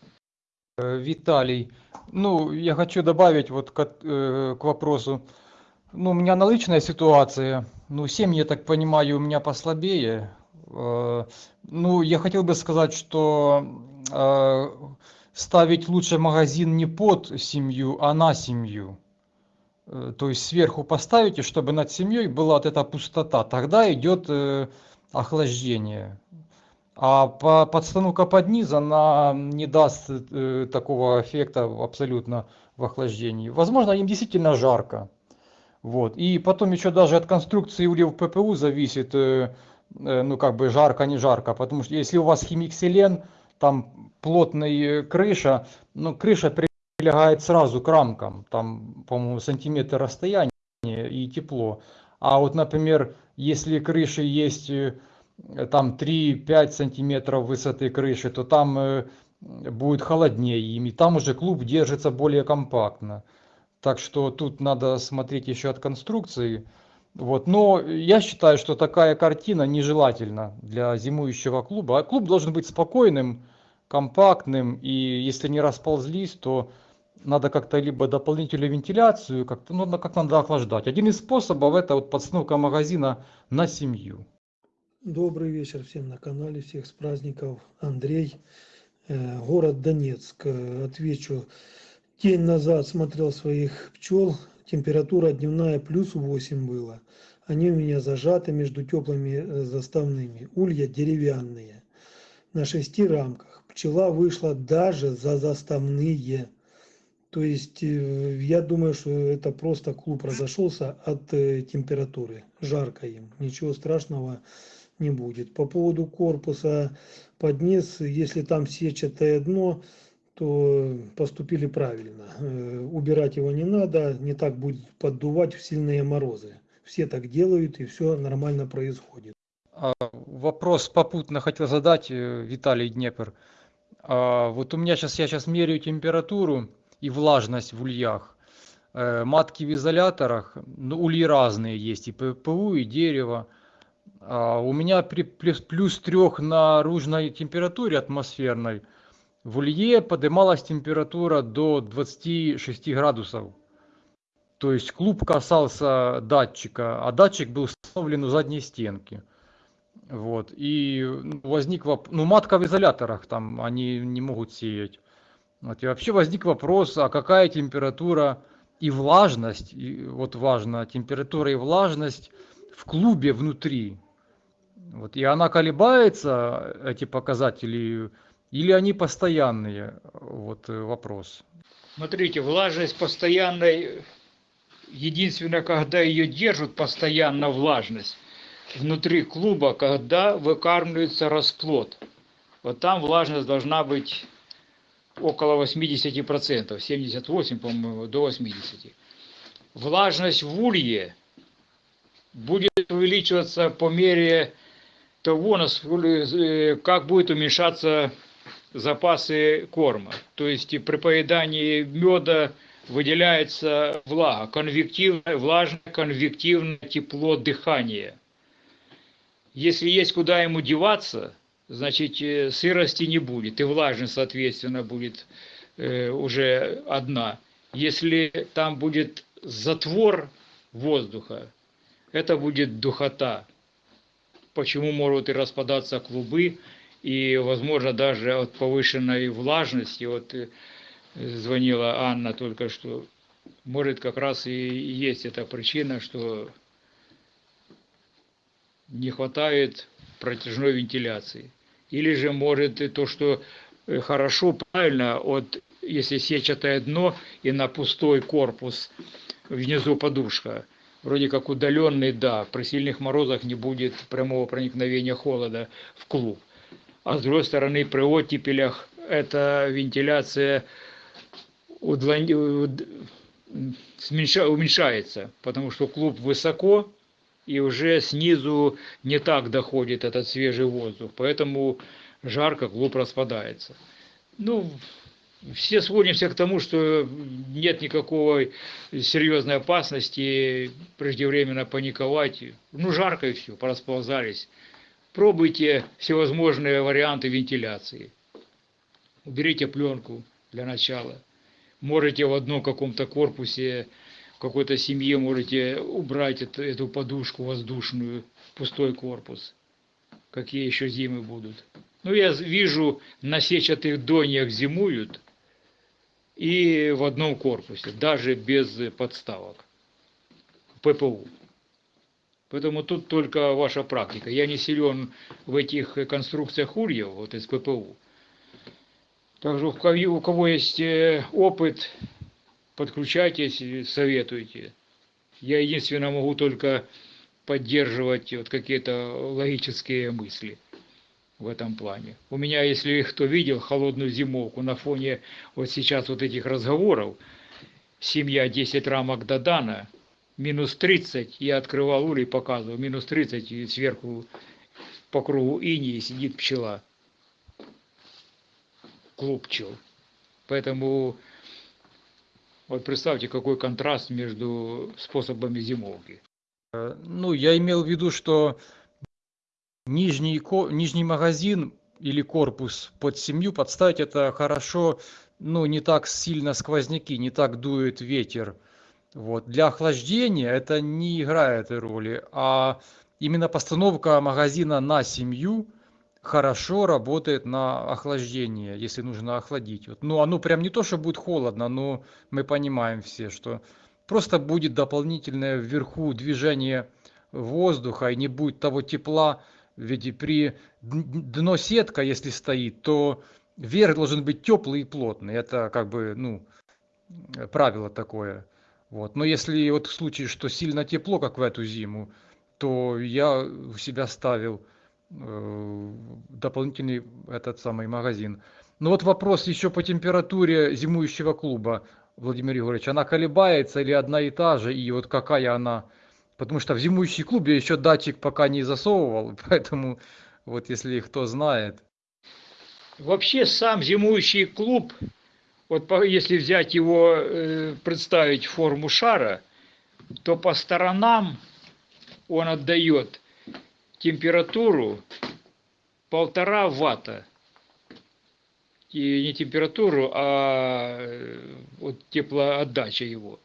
Э, Виталий, ну, я хочу добавить вот к, э, к вопросу. Ну, у меня аналогичная ситуация. Ну, семьи, я так понимаю, у меня послабее. Э, Ну, я хотел бы сказать, что э, ставить лучше магазин не под семью, а на семью. Э, То есть сверху поставите, чтобы над семьей была вот эта пустота. Тогда идет э, охлаждение. А по, подстановка под низ, она не даст э, такого эффекта абсолютно в охлаждении. Возможно, им действительно жарко. Вот. И потом еще даже от конструкции ульев ППУ зависит, ну как бы жарко, не жарко. Потому что если у вас химикселен, там плотная крыша, ну крыша прилегает сразу к рамкам, там, по-моему, сантиметр расстояния и тепло. А вот, например, если крыши есть э, там 3-5 сантиметров высоты крыши, то там э, будет холоднее им, и там уже клуб держится более компактно. Так что тут надо смотреть еще от конструкции. Вот. Но я считаю, что такая картина нежелательна для зимующего клуба. А клуб должен быть спокойным, компактным, и если не расползлись, то надо как-то либо дополнительную вентиляцию, как-то, ну, как надо охлаждать. Один из способов это вот подстановка магазина на семью. Добрый вечер всем на канале, всех с праздников. Андрей, э, город Донецк. Отвечу, день назад смотрел своих пчел, температура дневная плюс 8 было. Они у меня зажаты между теплыми э, заставными, улья деревянные, на шести рамках. Пчела вышла даже за заставные. То есть э, я думаю, что это просто клуб разошелся от э, температуры. Жарко им, ничего страшного не будет. По поводу корпуса под низ, если там сетчатое дно, то поступили правильно. Э, Убирать его не надо, не так будет поддувать в сильные морозы. Все так делают и все нормально происходит. А, Вопрос попутно хотел задать, Виталий Днепр. А, Вот у меня сейчас, я сейчас меряю температуру и влажность в ульях. Э, Матки в изоляторах, ну, ульи разные есть, и ППУ, и дерево. А У меня при плюс, плюс трех наружной температуре атмосферной в улье поднималась температура до 26 градусов. То есть клуб касался датчика, а датчик был установлен у задней стенки. Вот. И ну, возник вопрос, ну матка в изоляторах там, они не могут сеять. Вот. И вообще возник вопрос, а какая температура и влажность, и вот важно, температура и влажность в клубе внутри. Вот. И она колебается, эти показатели, или они постоянные? Вот э, вопрос. Смотрите, влажность постоянной, единственное, когда ее держат постоянно влажность, внутри клуба, когда выкармливается расплод. Вот там влажность должна быть около 80%, 78, по-моему, до 80. Влажность в улье будет увеличиваться по мере того, э, как будет уменьшаться запасы корма. То есть при поедании меда выделяется влага, конвективное, влажное конвективное тепло дыхания. Если есть куда ему деваться, значит э, сырости не будет, и влажность, соответственно, будет э, уже одна. Если там будет затвор воздуха, это будет духота. Почему могут и распадаться клубы, и, возможно, даже от повышенной влажности, вот э, звонила Анна только что, может, как раз и есть эта причина, что не хватает протяжной вентиляции. Или же может и то, что э, хорошо, правильно, от, если сетчатое дно и на пустой корпус внизу подушка, вроде как удаленный, да, при сильных морозах не будет прямого проникновения холода в клуб. А с другой стороны, при оттепелях эта вентиляция удлон- уменьшается, потому что клуб высоко, и уже снизу не так доходит этот свежий воздух, поэтому жарко, клуб распадается. Ну, все сводимся к тому, что нет никакой серьезной опасности преждевременно паниковать. Ну, жарко и все, порасползались. Пробуйте всевозможные варианты вентиляции. Уберите пленку для начала. Можете в одном каком-то корпусе какой-то семье можете убрать эту, эту подушку воздушную, пустой корпус. Какие еще зимы будут. Ну, я вижу, на сетчатых доньях зимуют и в одном корпусе, даже без подставок. ППУ. Поэтому тут только ваша практика. Я не силен в этих конструкциях ульев, вот из ППУ. Также у кого, у кого есть э, опыт, подключайтесь, советуйте. Я единственное могу только поддерживать вот какие-то логические мысли в этом плане. У меня, если кто видел холодную зимовку на фоне вот сейчас вот этих разговоров, семья 10 рамок Дадана, минус 30, я открывал улей, показывал, минус 30, и сверху по кругу инии сидит пчела, клуб пчел. Поэтому вот представьте, какой контраст между способами зимовки. Э, Ну, я имел в виду, что нижний, нижний магазин или корпус под семью подставить это хорошо, ну, не так сильно сквозняки, не так дует ветер. Вот. Для охлаждения это не играет роли, а именно постановка магазина на семью хорошо работает на охлаждение, если нужно охладить. Вот. Ну, оно прям не то, что будет холодно, но мы понимаем все, что просто будет дополнительное вверху движение воздуха и не будет того тепла, ведь при дно сетка, если стоит, то верх должен быть теплый и плотный. Это как бы, ну, правило такое. Вот. Но если вот в случае, что сильно тепло, как в эту зиму, то я у себя ставил дополнительный этот самый магазин. Ну вот вопрос еще по температуре зимующего клуба, Владимир Егорович. Она колебается или одна и та же, и вот какая она? Потому что в зимующий клуб я еще датчик пока не засовывал, поэтому вот если кто знает. Вообще сам зимующий клуб, вот если взять его, э, представить форму шара, то по сторонам он отдает температуру полтора ватта. И не температуру, а э, вот теплоотдача его.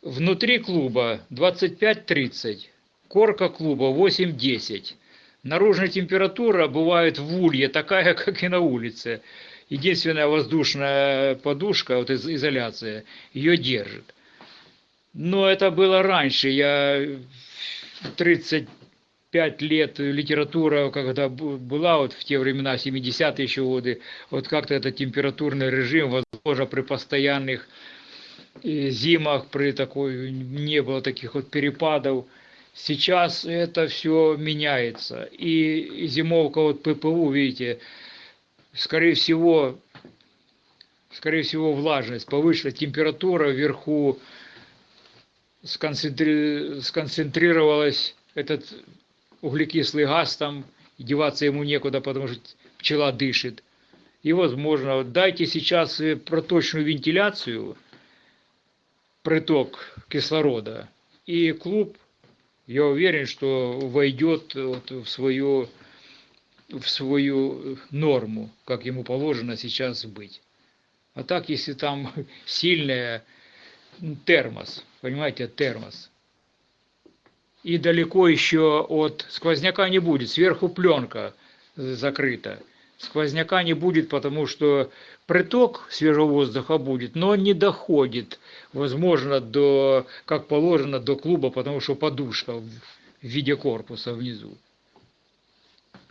Внутри клуба 25-30, корка клуба 8-10. Наружная температура бывает в улье такая, как и на улице. Единственная воздушная подушка, вот из- изоляция, ее держит. Но это было раньше. Я 35 лет литература, когда была вот в те времена, 70-е еще годы, вот как-то этот температурный режим, возможно, при постоянных э, зимах, при такой, не было таких вот перепадов Сейчас это все меняется. И зимовка вот ППУ, видите, скорее всего, скорее всего влажность повышена, температура вверху сконцентри... сконцентрировалась, этот углекислый газ там, деваться ему некуда, потому что пчела дышит. И, возможно, дайте сейчас проточную вентиляцию, приток кислорода, и клуб, я уверен, что войдет вот в свою, в свою норму, как ему положено сейчас быть. А так, если там сильная термос, понимаете, термос, и далеко еще от сквозняка не будет, сверху пленка закрыта. Сквозняка не будет, потому что приток свежего воздуха будет, но не доходит, возможно, до, как положено, до клуба, потому что подушка в виде корпуса внизу.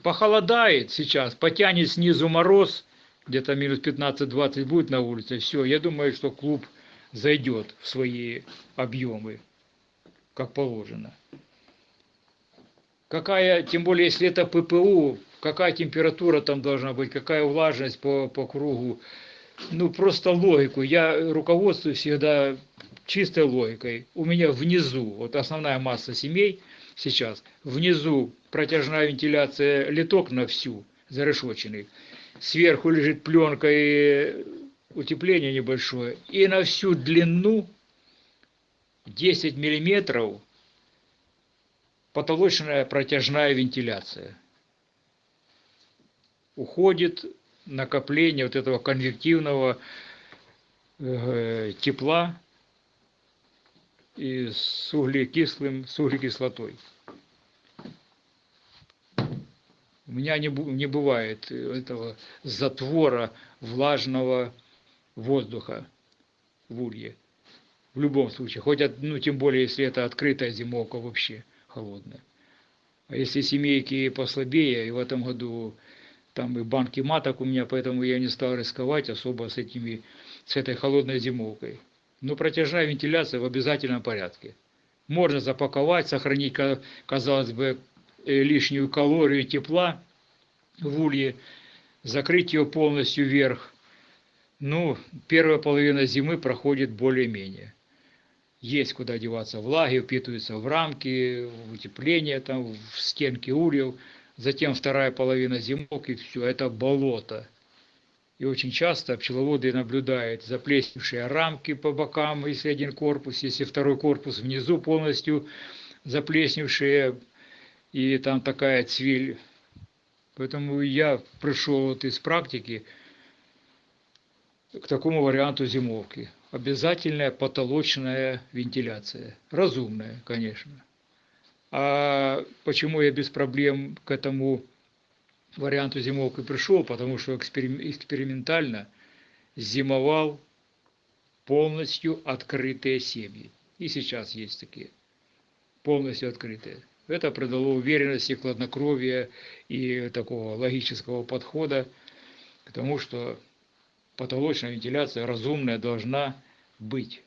Похолодает сейчас, потянет снизу мороз, где-то минус 15-20 будет на улице, все, я думаю, что клуб зайдет в свои объемы, как положено. Какая, тем более, если это ППУ, какая температура там должна быть, какая влажность по, по кругу. Ну, просто логику. Я руководствуюсь всегда чистой логикой. У меня внизу, вот основная масса семей сейчас, внизу протяжная вентиляция, литок на всю, зарешоченный. Сверху лежит пленка и утепление небольшое. И на всю длину 10 миллиметров потолочная протяжная вентиляция уходит накопление вот этого конвективного э, тепла и с углекислым, с углекислотой. У меня не, не бывает этого затвора влажного воздуха в улье. В любом случае. Хоть, ну, тем более, если это открытая зимовка вообще холодная. А если семейки послабее, и в этом году там и банки маток у меня, поэтому я не стал рисковать особо с этими, с этой холодной зимовкой. Но протяжная вентиляция в обязательном порядке. Можно запаковать, сохранить, казалось бы, э, лишнюю калорию тепла в улье, закрыть ее полностью вверх. Ну, первая половина зимы проходит более-менее. Есть куда деваться влаги, впитываются в рамки, в утепление, там, в стенки ульев – затем вторая половина зимок, и все, это болото. И очень часто пчеловоды наблюдают заплесневшие рамки по бокам, если один корпус, если второй корпус внизу полностью заплесневшие, и там такая цвиль. Поэтому я пришел вот из практики к такому варианту зимовки. Обязательная потолочная вентиляция. Разумная, конечно. А почему я без проблем к этому варианту зимовки пришел? Потому что экспериментально зимовал полностью открытые семьи. И сейчас есть такие, полностью открытые. Это придало уверенности, хладнокровия и такого логического подхода к тому, что потолочная вентиляция разумная должна быть.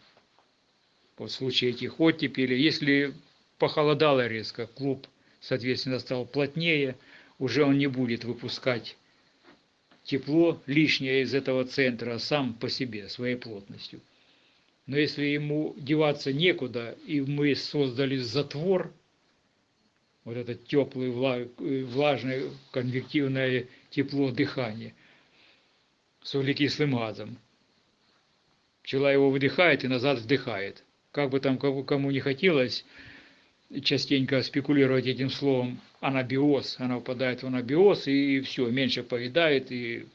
Вот в случае этих оттепелей, если похолодало резко, клуб, соответственно, стал плотнее, уже он не будет выпускать тепло лишнее из этого центра сам по себе, своей плотностью. Но если ему деваться некуда, и мы создали затвор, вот это теплое, влажное, конвективное тепло дыхания с углекислым газом, пчела его выдыхает и назад вдыхает. Как бы там кому не хотелось, частенько спекулировать этим словом анабиоз. Она упадает в анабиоз и все, меньше поедает и,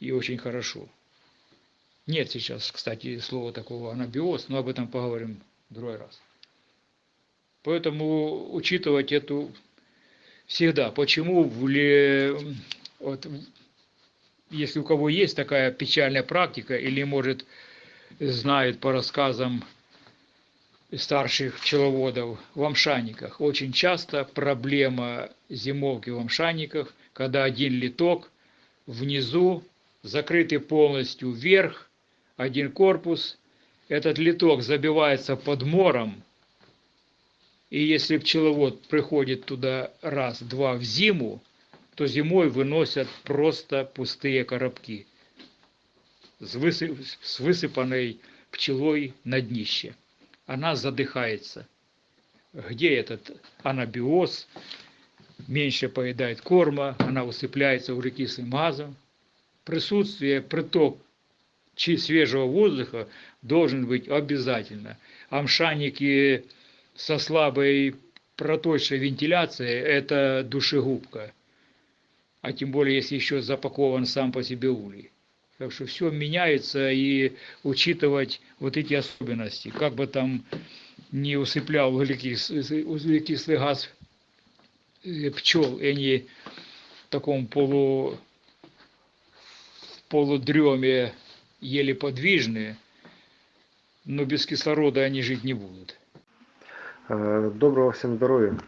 и очень хорошо. Нет сейчас, кстати, слова такого анабиоз, но об этом поговорим в другой раз. Поэтому учитывать эту всегда. Почему в вот, если у кого есть такая печальная практика или может знает по рассказам старших пчеловодов в амшаниках. Очень часто проблема зимовки в амшаниках, когда один литок внизу, закрытый полностью вверх, один корпус, этот литок забивается под мором, И если пчеловод приходит туда раз-два в зиму, то зимой выносят просто пустые коробки с, высып, с высыпанной пчелой на днище. Она задыхается. Где этот анабиоз? Меньше поедает корма, она усыпляется углекислым газом. Присутствие, приток свежего воздуха должен быть обязательно. Амшаники со слабой проточной вентиляцией – это душегубка. А тем более, если еще запакован сам по себе улей. Так что все меняется, и учитывать вот эти особенности. Как бы там не усыплял углекислый, углекислый газ пчел, и они в таком полу, полудреме еле подвижные, но без кислорода они жить не будут. Доброго всем здоровья.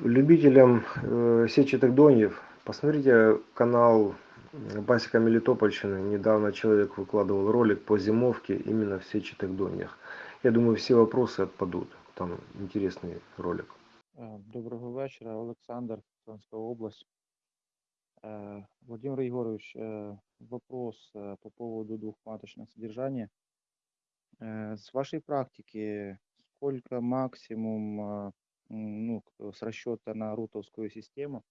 Любителям э, сетчатых доньев, посмотрите канал Басика Мелитопольщины. Недавно человек выкладывал ролик по зимовке именно в сетчатых доньях. Я думаю, все вопросы отпадут. Там интересный ролик. Доброго вечора, Олександр, Херсонська область. Э, Владимир Егорович, э, вопрос э, по поводу двухматочного содержания. С вашей практики, сколько максимум, ну, с расчета на рутовскую систему,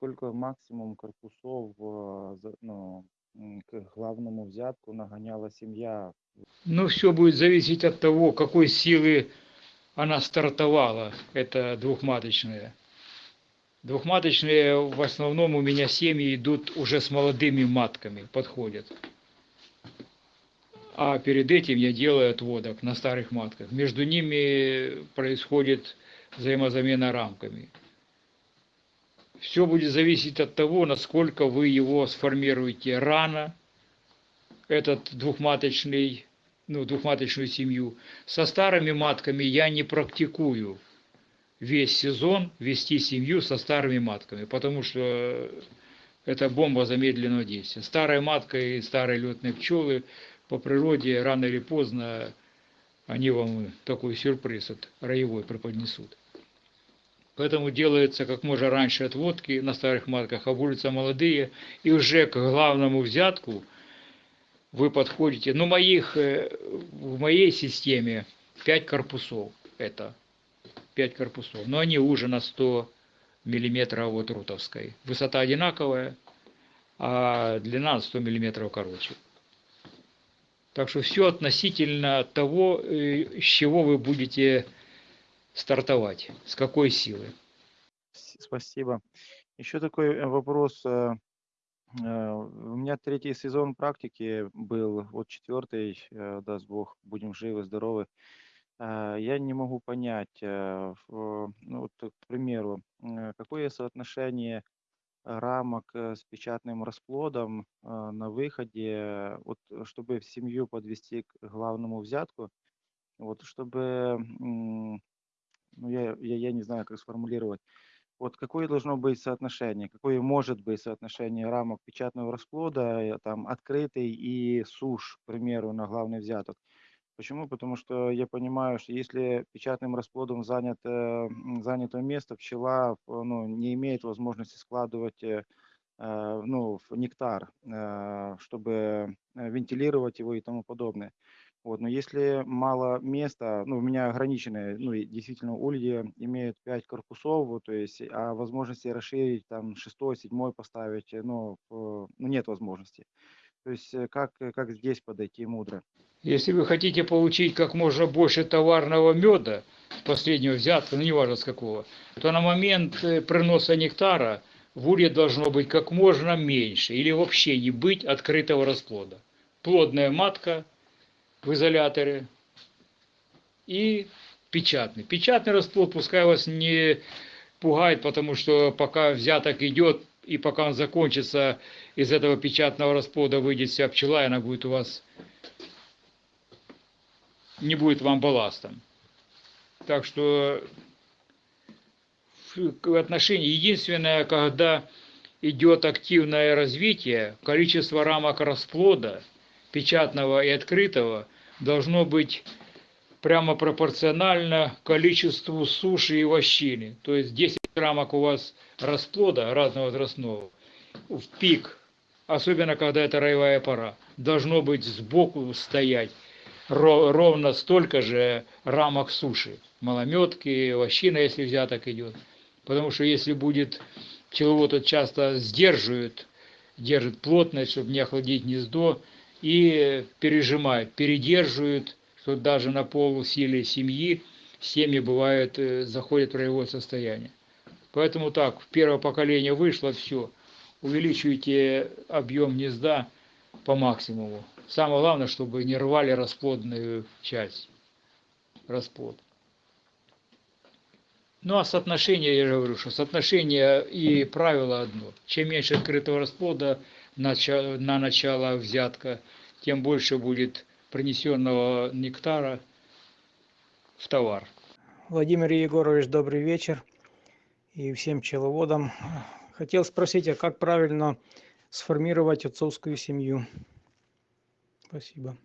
сколько максимум корпусов ну, к главному взятку нагоняла семья? Ну, все будет зависеть от того, какой силы она стартовала, это двухматочная. Двухматочные в основном у меня семьи идут уже с молодыми матками, подходят. А перед этим я делаю отводок на старых матках. Между ними происходит взаимозамена рамками. Все будет зависеть от того, насколько вы его сформируете рано, этот двухматочный, ну, двухматочную семью. Со старыми матками я не практикую весь сезон вести семью со старыми матками, потому что это бомба замедленного действия. Старая матка и старые летные пчелы по природе рано или поздно они вам такой сюрприз от роевой преподнесут. Поэтому делается как можно раньше отводки на старых матках, обулятся молодые, и уже к главному взятку вы подходите. Ну, моих, э, в моей системе 5 корпусов это 5 корпусов, но они уже на 100 миллиметров от рутовской. Высота одинаковая, а длина 100 миллиметров короче. Так что все относительно того, э, с чего вы будете стартовать, с какой силы. Спасибо. Еще такой э, вопрос. Э, у меня третий сезон практики был, вот четвертый, даст Бог, будем живы, здоровы. Я не могу понять, э, ну вот, к примеру, э, какое соотношение рамок э, с печатным расплодом на выходе, вот чтобы в семью подвести к главному взятку, вот чтобы, ну я, я, я не знаю, как сформулировать, вот какое должно быть соотношение, какое может быть соотношение рамок печатного расплода, там, открытый и суш, к примеру, на главный взяток. Почему? Потому что я понимаю, что если печатным расплодом занято, занято место, пчела ну, не имеет возможности складывать э, э, ну, нектар, э, чтобы вентилировать его и тому подобное. Вот, но если мало места, ну, у меня ограниченные, ну, и действительно, ульи имеют 5 корпусов, вот, то есть, а возможности расширить, там, шестой, седьмой поставить, ну, ну нет возможности. То есть, как, как здесь подойти мудро? Если вы хотите получить как можно больше товарного меда, последнего взятка, ну неважно с какого, то на момент э, приноса нектара в улье должно быть как можно меньше или вообще не быть открытого расплода. Плодная матка в изоляторе и печатный. Печатный расплод пускай вас не пугает, потому что пока взяток идет и пока он закончится, из этого печатного расплода выйдет вся пчела, и она будет у вас не будет вам балластом. Так что в отношении единственное, когда идет активное развитие, количество рамок расплода, печатного и открытого, должно быть прямо пропорционально количеству суши и вощины. То есть 10 рамок у вас расплода разного возрастного в пик, особенно когда это роевая пора, должно быть сбоку стоять ровно столько же рамок суши. Малометки, вощина, если взяток идет. Потому что если будет пчеловод часто сдерживает, держит плотность, чтобы не охладить гнездо, и пережимает, передерживает, что даже на полусиле семьи семьи бывают, э, заходят в роевое состояние. Поэтому так, в первое поколение вышло, все, увеличивайте объем гнезда по максимуму. Самое главное, чтобы не рвали расплодную часть, расплод. Ну а соотношение, я же говорю, что соотношение и правило одно. Чем меньше открытого расплода на начало взятка, тем больше будет принесенного нектара в товар. Владимир Егорович, добрый вечер и всем пчеловодам. Хотел спросить, а как правильно сформировать отцовскую семью? Спасибо.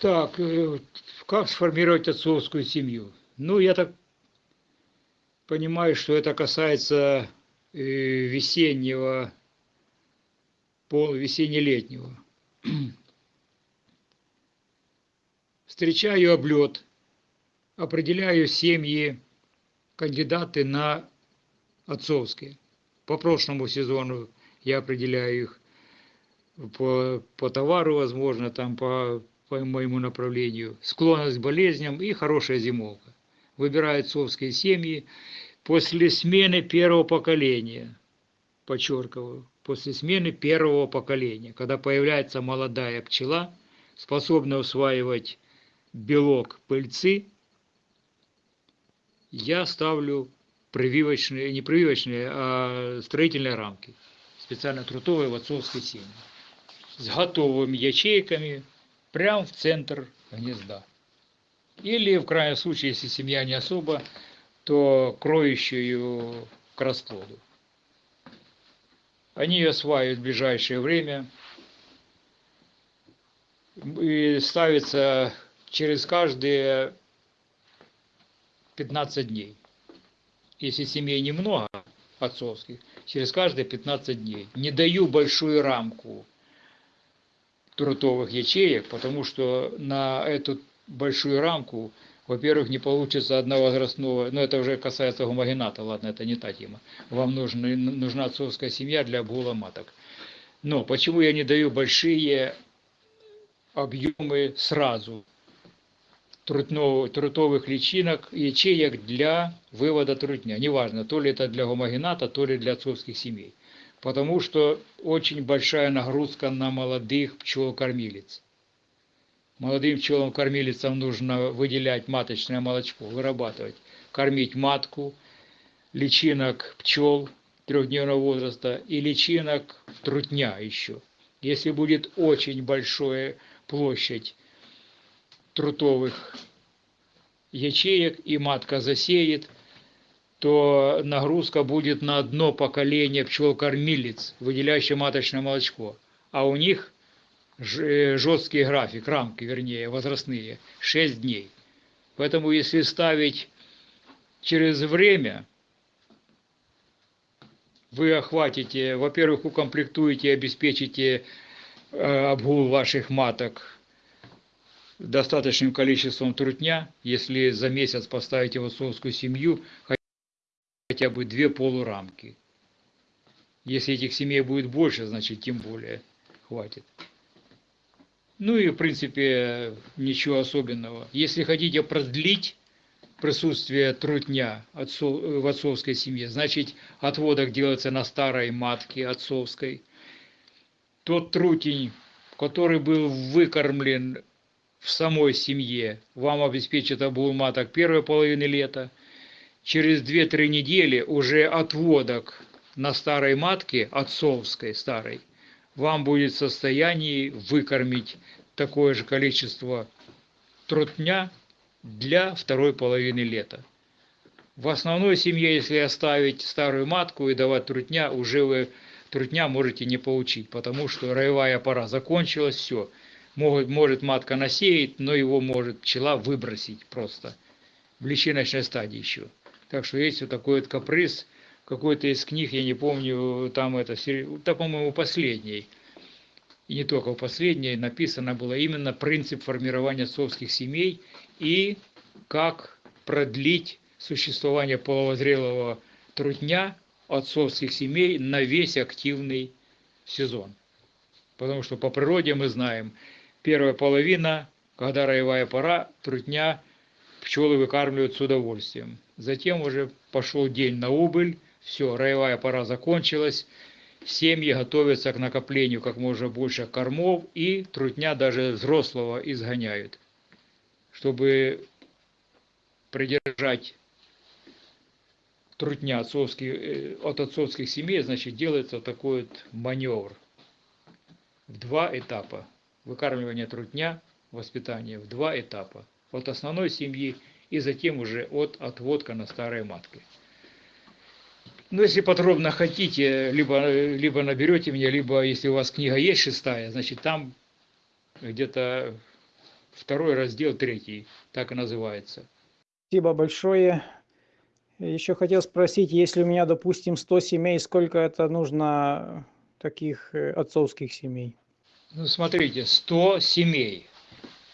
Так, э, как сформировать отцовскую семью? Ну, я так понимаю, что это касается весеннего, пол, весенне-летнего. Встречаю облет, определяю семьи, кандидаты на отцовские. По прошлому сезону я определяю их по, по товару, возможно, там по, по моему направлению, склонность к болезням и хорошая зимовка. Выбираю отцовские семьи после смены первого поколения, подчеркиваю, после смены первого поколения, когда появляется молодая пчела, способная усваивать белок пыльцы, я ставлю прививочные, не прививочные, а строительные рамки, специально трутовые в отцовской семье, с готовыми ячейками прямо в центр гнезда. Или, в крайнем случае, если семья не особо, то кроющую к расплоду. Они ее осваивают в ближайшее время и ставится через каждые 15 дней. Если семей немного отцовских, через каждые 15 дней. Не даю большую рамку трутовых ячеек, потому что на эту большую рамку, во-первых, не получится одного возрастного, но это уже касается гомогената, ладно, это не та тема. Вам нужна, нужна отцовская семья для обгула маток. Но почему я не даю большие объемы сразу? трутовых личинок, ячеек для вывода трутня. Неважно, то ли это для гомогената, то ли для отцовских семей. Потому что очень большая нагрузка на молодых пчел-кормилец. Молодым пчелам-кормилицам нужно выделять маточное молочко, вырабатывать, кормить матку, личинок пчел трехдневного возраста и личинок трутня еще. Если будет очень большая площадь трутовых ячеек и матка засеет, то нагрузка будет на одно поколение пчел-кормилец, выделяющее маточное молочко. А у них жесткий график, рамки, вернее, возрастные, 6 дней. Поэтому если ставить через время, вы охватите, во-первых, укомплектуете, обеспечите э, обгул ваших маток достаточным количеством трутня, если за месяц поставите в отцовскую семью хотя бы две полурамки. Если этих семей будет больше, значит тем более хватит. Ну и в принципе ничего особенного. Если хотите продлить присутствие трутня в отцовской семье, значит отводок делается на старой матке отцовской. Тот трутень, который был выкормлен в самой семье вам обеспечит обул маток первой половины лета. Через 2-3 недели уже отводок на старой матке, отцовской старой, вам будет в состоянии выкормить такое же количество трутня для второй половины лета. В основной семье, если оставить старую матку и давать трутня, уже вы трутня можете не получить, потому что роевая пора закончилась, все – Может, может матка насеять, но его может пчела выбросить просто в личиночной стадии еще. Так что есть вот такой вот каприз, какой-то из книг, я не помню, там это, да, по-моему, последний, и не только в последней, написано было именно принцип формирования отцовских семей и как продлить существование половозрелого трутня отцовских семей на весь активный сезон. Потому что по природе мы знаем, первая половина, когда роевая пора, трутня пчелы выкармливают с удовольствием. Затем уже пошел день на убыль, все, роевая пора закончилась, семьи готовятся к накоплению как можно больше кормов и трутня даже взрослого изгоняют, чтобы придержать трутня отцовских, э, от отцовских семей, значит, делается такой вот маневр в два этапа. Выкармливание трутня, воспитание в два этапа. От основной семьи и затем уже от отводка на старой матке. Ну, если подробно хотите, либо, либо наберете меня, либо если у вас книга есть шестая, значит, там где-то второй раздел, третий, так и называется. Спасибо большое. Еще хотел спросить, если у меня, допустим, 100 семей, сколько это нужно таких э, отцовских семей? Ну, смотрите, 100 семей.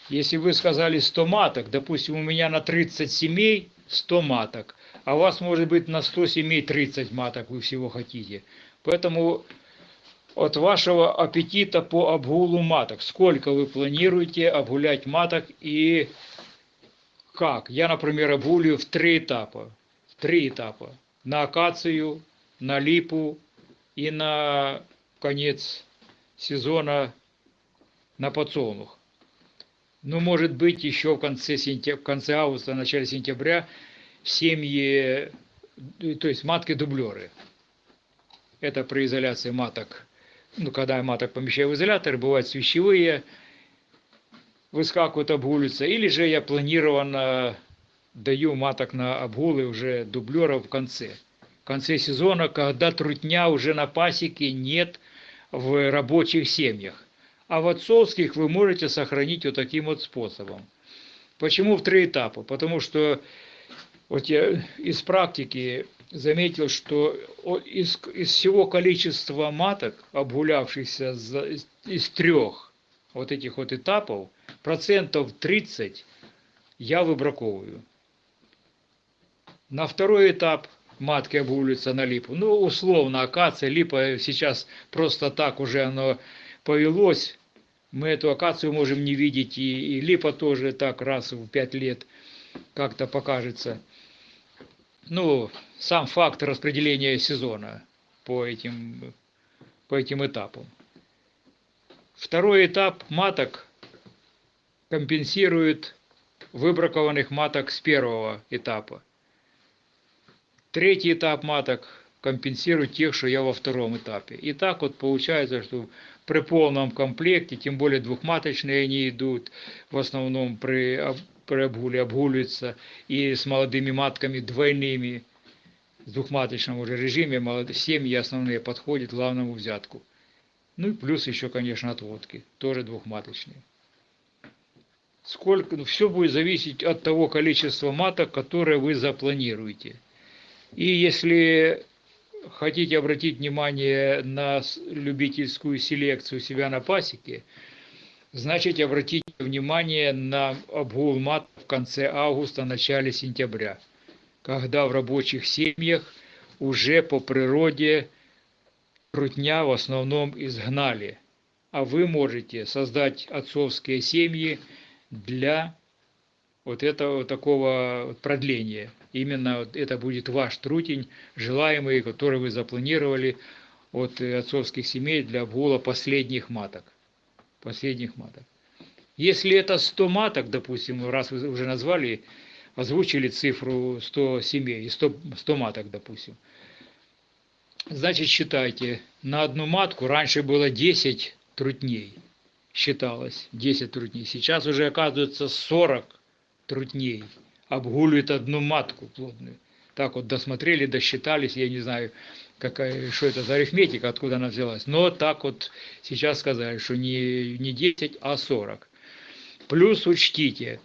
Если вы сказали 100 маток, допустим, у меня на 30 семей 100 маток, а вас может быть на 100 семей 30 маток, вы всего хотите. Поэтому от вашего аппетита по обгулу маток, сколько вы планируете обгулять маток и как? Я, например, обгулю в три этапа. В три этапа. На акацию, на липу и на конец сезона на подсолнух. Ну, может быть, еще в конце, сентября, в конце августа, начале сентября семьи, то есть матки-дублеры. Это при изоляции маток. Ну, когда маток помещаю в изолятор, бывают свящевые, выскакивают, обгулятся. Или же я планированно даю маток на обгулы уже дублеров в конце. В конце сезона, когда трутня уже на пасеке нет в рабочих семьях. А в отцовских вы можете сохранить вот таким вот способом. Почему в три этапа? Потому что вот я из практики заметил, что из, из всего количества маток, обгулявшихся за, из трех вот этих вот этапов, процентов 30 я выбраковываю. На второй этап матки обгуливаются на липу. Ну, условно, акация, липа сейчас просто так уже оно повелось, мы эту акацию можем не видеть, и, и липа тоже так раз в пять лет как-то покажется. Ну, сам факт распределения сезона по этим, по этим этапам. Второй этап маток компенсирует выбракованных маток с первого этапа. Третий этап маток компенсирует тех, что я во втором этапе. И так вот получается, что при полном комплекте, тем более двухматочные они идут, в основном при, при обгуле обгуливаются, и с молодыми матками двойными, в двухматочном уже режиме молодые, семьи основные подходят главному взятку. Ну и плюс еще, конечно, отводки, тоже двухматочные. Сколько, ну, все будет зависеть от того количества маток, которое вы запланируете. И если хотите обратить внимание на любительскую селекцию себя на пасеке, значит обратите внимание на обгул в конце августа, начале сентября, когда в рабочих семьях уже по природе трутня в основном изгнали, а вы можете создать отцовские семьи для вот этого такого продления. Именно вот это будет ваш трутень, желаемый, который вы запланировали от отцовских семей для обгула последних маток. Последних маток. Если это 100 маток, допустим, раз вы уже назвали, озвучили цифру 100 семей, 100, 100 маток, допустим, значит считайте, на одну матку раньше было 10 трутней, считалось, 10 трутней. Сейчас уже оказывается 40 трутней обгуливает одну матку плодную. Так вот досмотрели, досчитались, я не знаю, какая, что это за арифметика, откуда она взялась. Но так вот сейчас сказали, что не, не 10, а 40. Плюс учтите,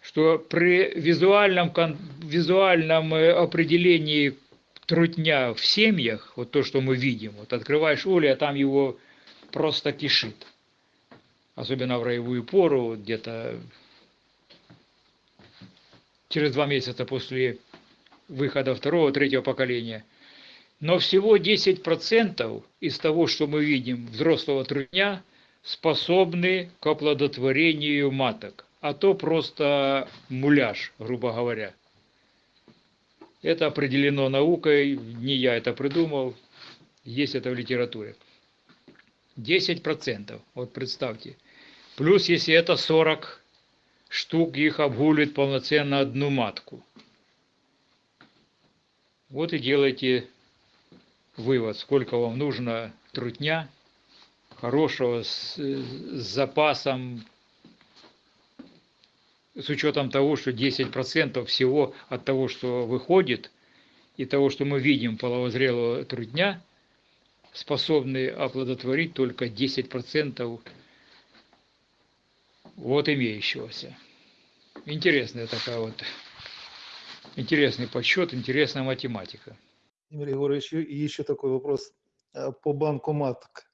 что при визуальном, визуальном э, определении трутня в семьях, вот то, что мы видим, вот открываешь улей, а там его просто кишит. Особенно в роевую пору, где-то через два месяца после выхода второго, третьего поколения. Но всего 10% из того, что мы видим взрослого трудня, способны к оплодотворению маток. А то просто муляж, грубо говоря. Это определено наукой, не я это придумал, есть это в литературе. 10%, вот представьте. Плюс, если это 40 штук, их обгулит полноценно одну матку. Вот и делайте вывод, сколько вам нужно трутня, хорошего, с, с запасом, с учетом того, что 10% всего от того, что выходит, и того, что мы видим половозрелого трудня, способны оплодотворить только 10% вот имеющегося. Интересная такая вот, интересный подсчет, интересная математика. Владимир Егорович, и еще такой вопрос э, по банку маток.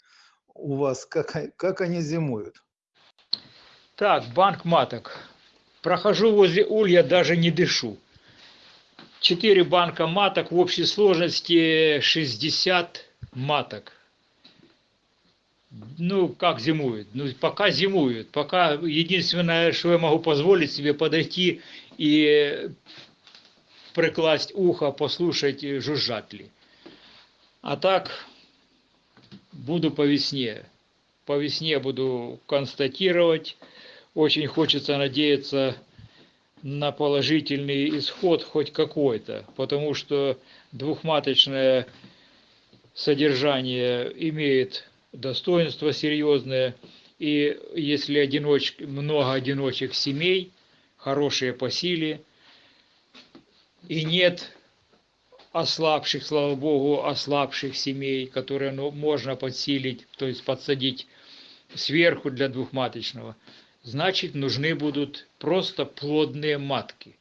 У вас как, как они зимуют? Так, банк маток. Прохожу возле улья, даже не дышу. Четыре банка маток, в общей сложности 60 маток. Ну, как зимуют? Ну, пока зимуют. Пока единственное, что я могу позволить себе подойти и прикласть ухо, послушать, жужжат ли. А так, буду по весне. По весне буду констатировать. Очень хочется надеяться на положительный исход хоть какой-то, потому что двухматочное содержание имеет достоинство серьезное, и если одиноч... много одиночек семей, хорошие по силе, и нет ослабших, слава богу, ослабших семей, которые ну, можно подсилить, то есть подсадить сверху для двухматочного, значит нужны будут просто плодные матки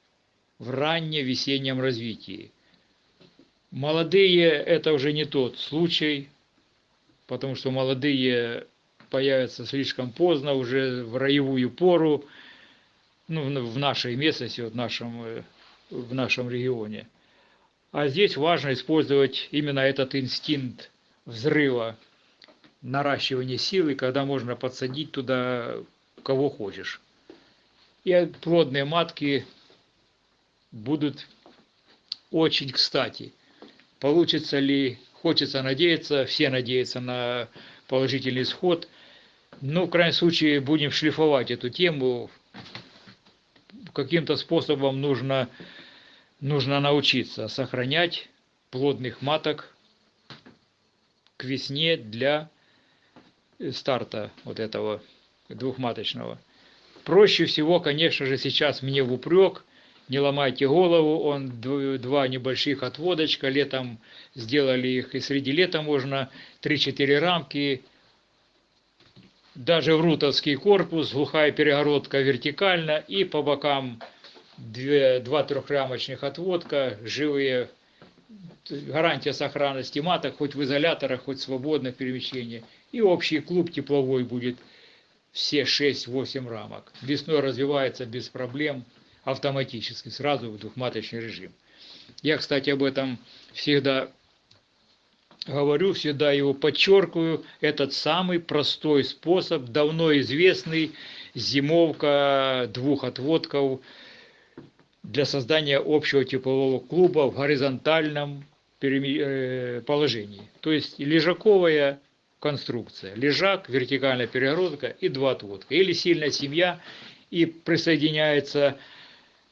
в раннем весеннем развитии. Молодые это уже не тот случай, потому что молодые появятся слишком поздно, уже в роевую пору, ну, в нашей местности, в нашем, э, в нашем регионе. А здесь важно использовать именно этот инстинкт взрыва, наращивания силы, когда можно подсадить туда кого хочешь. И плодные матки будут очень кстати. Получится ли Хочется надеяться, все надеются на положительный исход. Но, в крайнем случае, будем шлифовать эту тему. Каким-то способом нужно, нужно научиться сохранять плодных маток к весне для старта вот этого двухматочного. Проще всего, конечно же, сейчас мне в упрек – не ломайте голову, он два небольших отводочка, летом сделали их, и среди лета можно 3-4 рамки, даже в рутовский корпус, глухая перегородка вертикально, и по бокам два трехрамочных отводка, живые, гарантия сохранности маток, хоть в изоляторах, хоть свободно в перемещении. И общий клуб тепловой будет все 6-8 рамок. Весной развивается без проблем автоматически, сразу в двухматочный режим. Я, кстати, об этом всегда говорю, всегда его подчеркиваю. Этот самый простой способ, давно известный, зимовка двух отводков для создания общего теплового клуба в горизонтальном э, положении. То есть лежаковая конструкция. Лежак, вертикальная перегородка и два отводка. Или сильная семья и присоединяется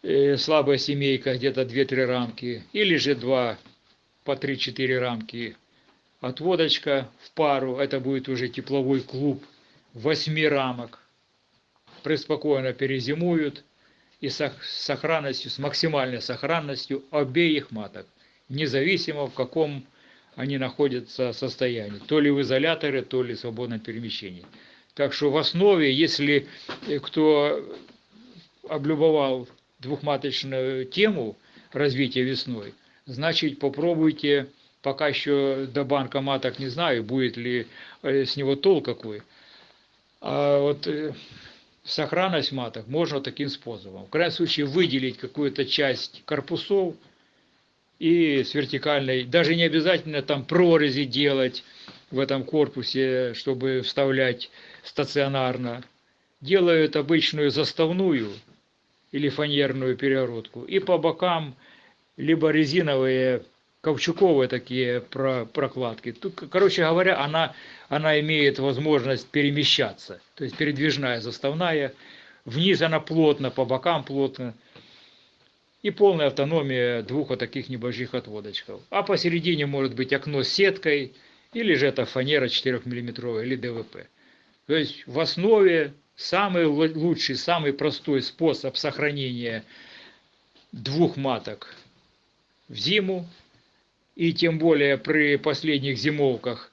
Э, слабая семейка, где-то 2-3 рамки, или же 2 по 3-4 рамки отводочка в пару, это будет уже тепловой клуб 8 рамок, преспокойно перезимуют и с сохранностью, с максимальной сохранностью обеих маток, независимо в каком они находятся состоянии, то ли в изоляторе, то ли в свободном перемещении. Так что в основе, если э, кто облюбовал двухматочную тему развития весной, значит попробуйте, пока еще до банка маток не знаю, будет ли э, с него толк какой. А вот э, сохранность маток можно таким способом. В крайнем случае выделить какую-то часть корпусов и с вертикальной, даже не обязательно там прорези делать в этом корпусе, чтобы вставлять стационарно. Делают обычную заставную или фанерную перегородку. И по бокам либо резиновые ковчуковые такие прокладки. Тут, короче говоря, она, она имеет возможность перемещаться. То есть передвижная заставная. Вниз она плотно, по бокам плотно. И полная автономия двух вот таких небольших отводочков. А посередине может быть окно с сеткой, или же это фанера 4 мм или ДВП. То есть в основе самый лучший, самый простой способ сохранения двух маток в зиму, и тем более при последних зимовках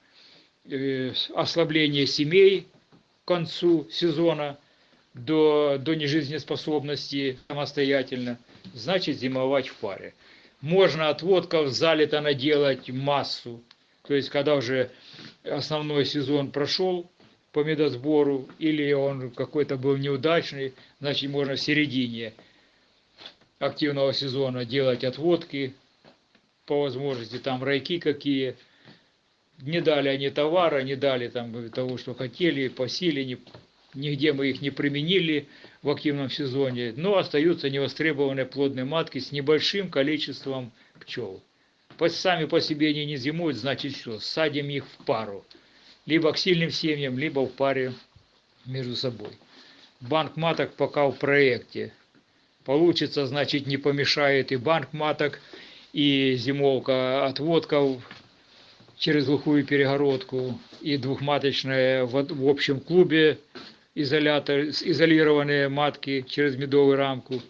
э, ослабление семей к концу сезона до, до нежизнеспособности самостоятельно, значит зимовать в паре. Можно отводков залито наделать массу, то есть когда уже основной сезон прошел, по медосбору, или он какой-то был неудачный, значит можно в середине активного сезона делать отводки, по возможности, там райки какие. Не дали они товара, не дали там того, что хотели, по силе, не, нигде мы их не применили в активном сезоне, но остаются невостребованные плодные матки с небольшим количеством пчел. Сами по себе они не зимуют, значит все, садим их в пару либо к сильным семьям, либо в паре между собой. Банк маток пока в проекте. Получится, значит, не помешает и банк маток, и зимовка отводков через глухую перегородку, и двухматочная в, в общем клубе изолятор, изолированные матки через медовую рамку.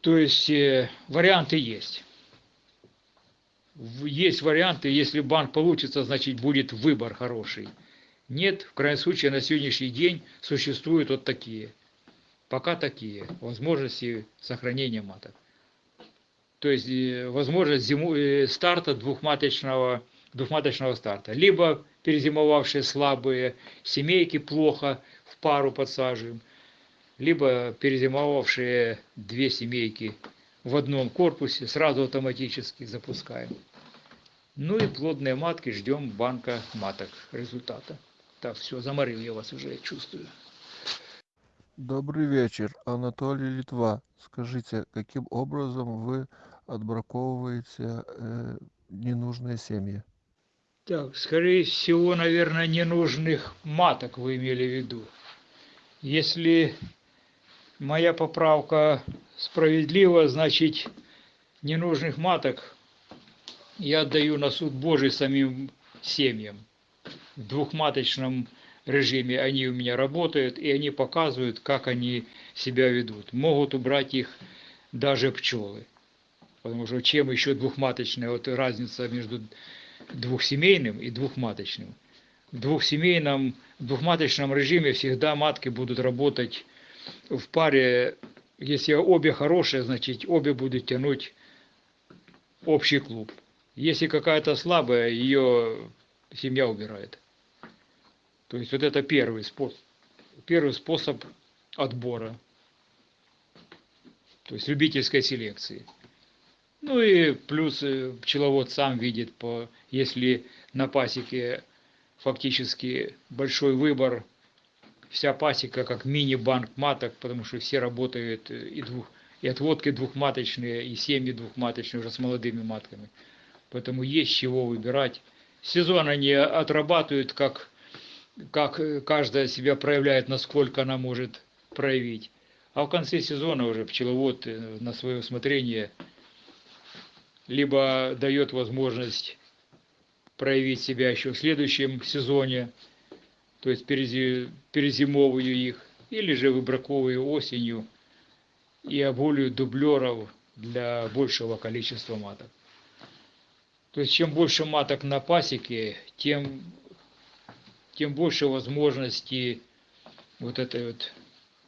То есть э, варианты есть есть варианты, если банк получится, значит будет выбор хороший. Нет, в крайнем случае на сегодняшний день существуют вот такие. Пока такие возможности сохранения маток. То есть э, возможность зиму, э, старта двухматочного, двухматочного старта. Либо перезимовавшие слабые семейки плохо в пару подсаживаем, либо перезимовавшие две семейки в одном корпусе, сразу автоматически запускаем. Ну и плодные матки, ждем банка маток результата. Так, все, заморил я вас уже, чувствую. Добрый вечер, Анатолий Литва. Скажите, каким образом вы отбраковываете э, ненужные семьи? Так, скорее всего, наверное, ненужных маток вы имели в виду. Если моя поправка справедлива, значит, ненужных маток я отдаю на суд Божий самим семьям. В двухматочном режиме они у меня работают, и они показывают, как они себя ведут. Могут убрать их даже пчелы. Потому что чем еще двухматочная, вот разница между двухсемейным и двухматочным. В двухсемейном, двухматочном режиме всегда матки будут работать в паре, если обе хорошие, значит обе будут тянуть общий клуб. Если какая-то слабая, ее семья убирает. То есть вот это первый способ, первый способ отбора. То есть любительской селекции. Ну и плюс э, пчеловод сам видит, по, если на пасеке фактически большой выбор вся пасека как мини-банк маток, потому что все работают э, и, двух, и отводки двухматочные, и семьи двухматочные уже с молодыми матками. Поэтому есть чего выбирать. Сезон они отрабатывают, как, как каждая себя проявляет, насколько она может проявить. А в конце сезона уже пчеловод э, на свое усмотрение либо дает возможность проявить себя еще в следующем сезоне, то есть перезимовываю их, или же выбраковываю осенью и оболю дублеров для большего количества маток. То есть чем больше маток на пасеке, тем, тем больше возможностей вот этой вот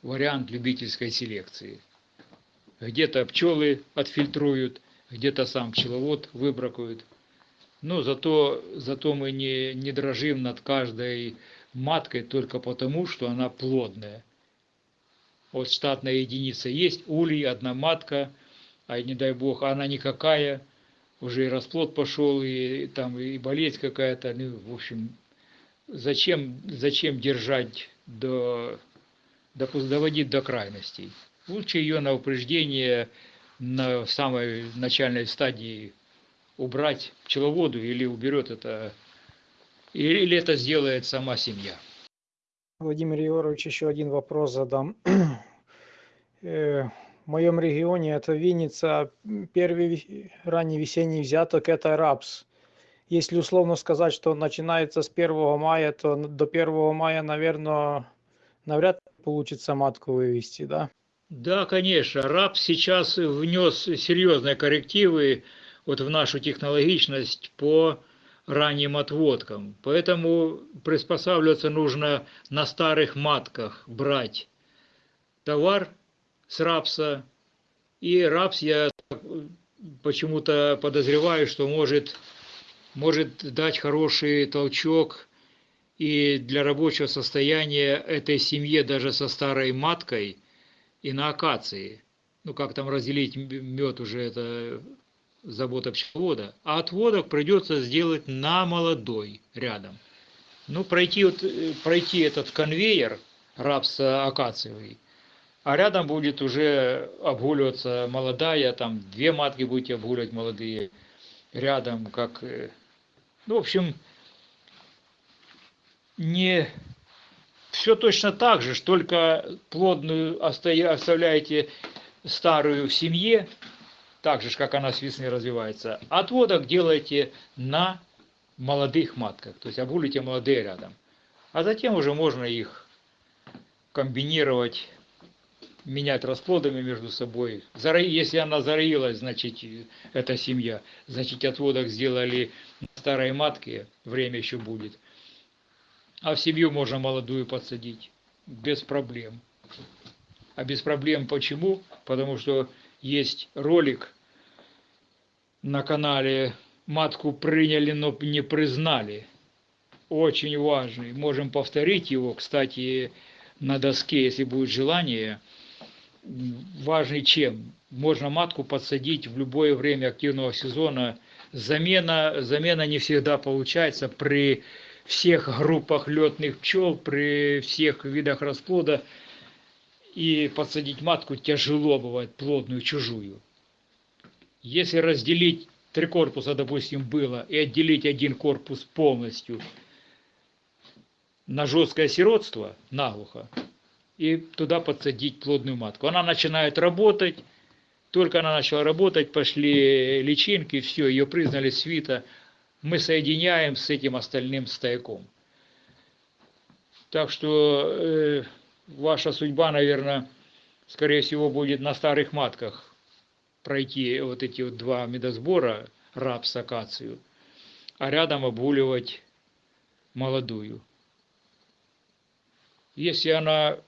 вариант любительской селекции. Где-то пчелы отфильтруют, где-то сам пчеловод выбракует. Но зато, зато мы не, не дрожим над каждой маткой только потому, что она плодная. Вот штатная единица есть, улей, одна матка, а не дай бог, она никакая, уже и расплод пошел, и там и болезнь какая-то, ну, в общем, зачем, зачем держать до, допу- доводить до крайностей? Лучше ее на упреждение на самой начальной стадии убрать пчеловоду или уберет это, или или это сделает сама семья. Владимир Егорович, еще один вопрос задам. Э, В моем регионе это Винница, первый ранний весенний взяток это рапс. Если условно сказать, что начинается с 1 мая, то до 1 мая, наверное, навряд ли получится матку вывести, да? Да, конечно, раб сейчас внес серьезные коррективы вот в нашу технологичность по ранним отводкам. Поэтому приспосабливаться нужно на старых матках брать товар с рапса. И рапс, я почему-то подозреваю, что может, может дать хороший толчок и для рабочего состояния этой семье даже со старой маткой и на акации. Ну, как там разделить мед уже это забота пчеловода. А отводок придется сделать на молодой рядом. Ну, пройти, вот, э, пройти этот конвейер рапса акациевый, а рядом будет уже обгуливаться молодая, там две матки будете обгуливать молодые рядом, как... Ну, в общем, не все точно так же, только плодную оста- оставляете старую в семье, так же, как она с весны развивается. Отводок делаете на молодых матках, то есть обгулите молодые рядом. А затем уже можно их комбинировать, менять расплодами между собой. Если она зароилась, значит, э, эта семья, значит, отводок сделали старой матке, время еще будет. А в семью можно молодую подсадить без проблем. А без проблем почему? Потому что есть ролик на канале «Матку приняли, но не признали». Очень важный. Можем повторить его, кстати, на доске, если будет желание. Важный чем? Можно матку подсадить в любое время активного сезона. Замена, замена не всегда получается при всех группах летных пчел, при всех видах расплода. И подсадить матку тяжело бывает, плодную, чужую. Если разделить три корпуса, допустим, было, и отделить один корпус полностью на жесткое сиротство, наглухо, и туда подсадить плодную матку. Она начинает работать, только она начала работать, пошли личинки, все, ее признали свита, мы соединяем с этим остальным стояком. Так что э, ваша судьба, наверное, скорее всего, будет на старых матках пройти вот эти вот два медосбора, рапс, акацию, а рядом обгуливать молодую. Если она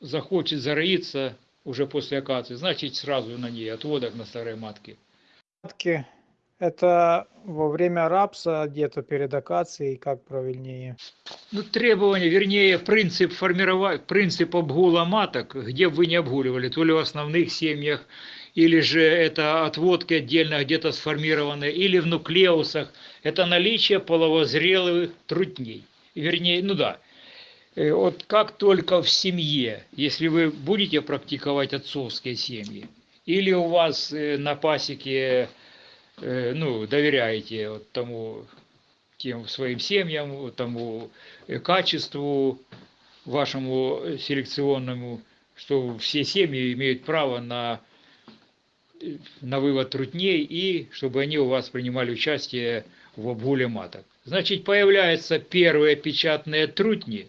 захочет зароиться уже после акации, значит сразу на ней отводок на старой матке. Матки это во время рапса, где-то перед акацией, как правильнее? Ну, требования, вернее, принцип формирования, принцип обгула маток, где бы вы не обгуливали, то ли в основных семьях, или же это отводки отдельно где-то сформированы, или в нуклеусах, это наличие половозрелых трутней. Вернее, ну да, вот как только в семье, если вы будете практиковать отцовские семьи, или у вас э, на пасеке, э, ну, доверяете вот тому, тем своим семьям, тому э, качеству вашему э, селекционному, что все семьи имеют право на, э, на вывод трутней и чтобы они у вас принимали участие в обгуле маток. Значит, появляются первые печатные трутни,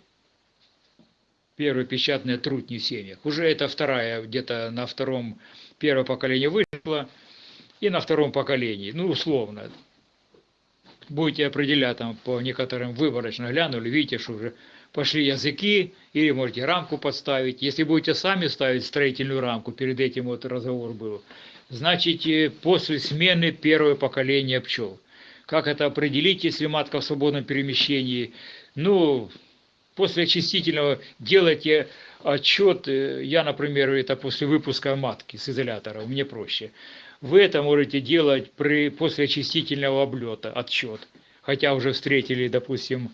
первые печатные трутни в семьях. Уже это вторая, где-то на втором, первое поколение вышло, и на втором поколении, ну, условно. будете определять там по некоторым выборочно глянули, видите, что уже пошли языки, или можете рамку подставить. Если будете сами ставить строительную рамку, перед этим вот разговор был, значит, э, после смены первое поколение пчел. Как это определить, если матка в свободном перемещении? Ну, после очистительного делайте отчет, э, я, например, это после выпуска матки с изолятора, мне проще. Вы это можете делать при, после очистительного облета, отчет. Хотя уже встретили, допустим,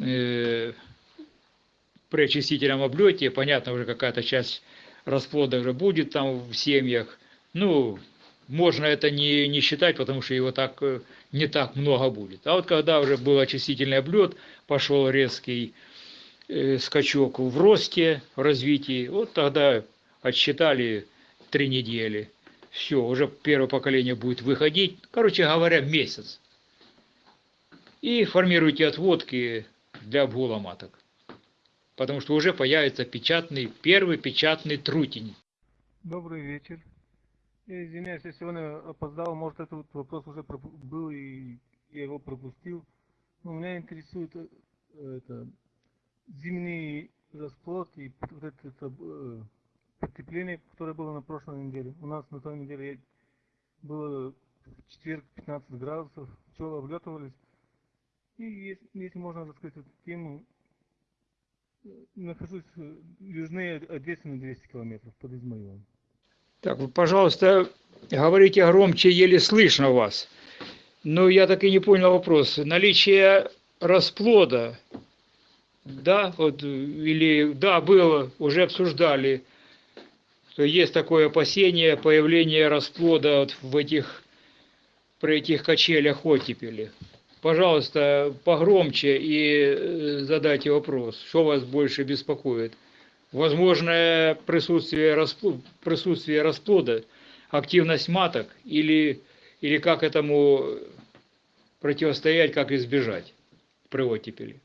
э, при очистительном облете, понятно, уже какая-то часть расплода уже будет там в семьях. Ну, можно это не, не считать, потому что его так э, не так много будет. А вот когда уже был очистительный облет, пошел резкий скачок в росте, в развитии, вот тогда отсчитали три недели. Все, уже первое поколение будет выходить, короче говоря, месяц. И формируйте отводки для обгула маток потому что уже появится печатный, первый печатный трутень. Добрый вечер. Я извиняюсь, я сегодня опоздал, может этот вопрос уже был и я его пропустил. Но меня интересует э, это, зимний расплод и вот это, это э, потепление, которое было на прошлой неделе. У нас на той неделе было в четверг 15 градусов, пчелы облетывались. И если, если можно раскрыть эту тему, нахожусь южнее Одессы на 200 километров под Измаилом. Так, вы, пожалуйста, говорите громче, еле слышно вас. Но я так и не понял вопрос. Наличие расплода, да, вот, или, да, было, уже обсуждали, что есть такое опасение появления расплода вот в этих, при этих качелях оттепели. Пожалуйста, погромче и э, задайте вопрос, что вас больше беспокоит. Возможное присутствие, расплода, присутствие расплода, активность маток или, или как этому противостоять, как избежать при оттепели.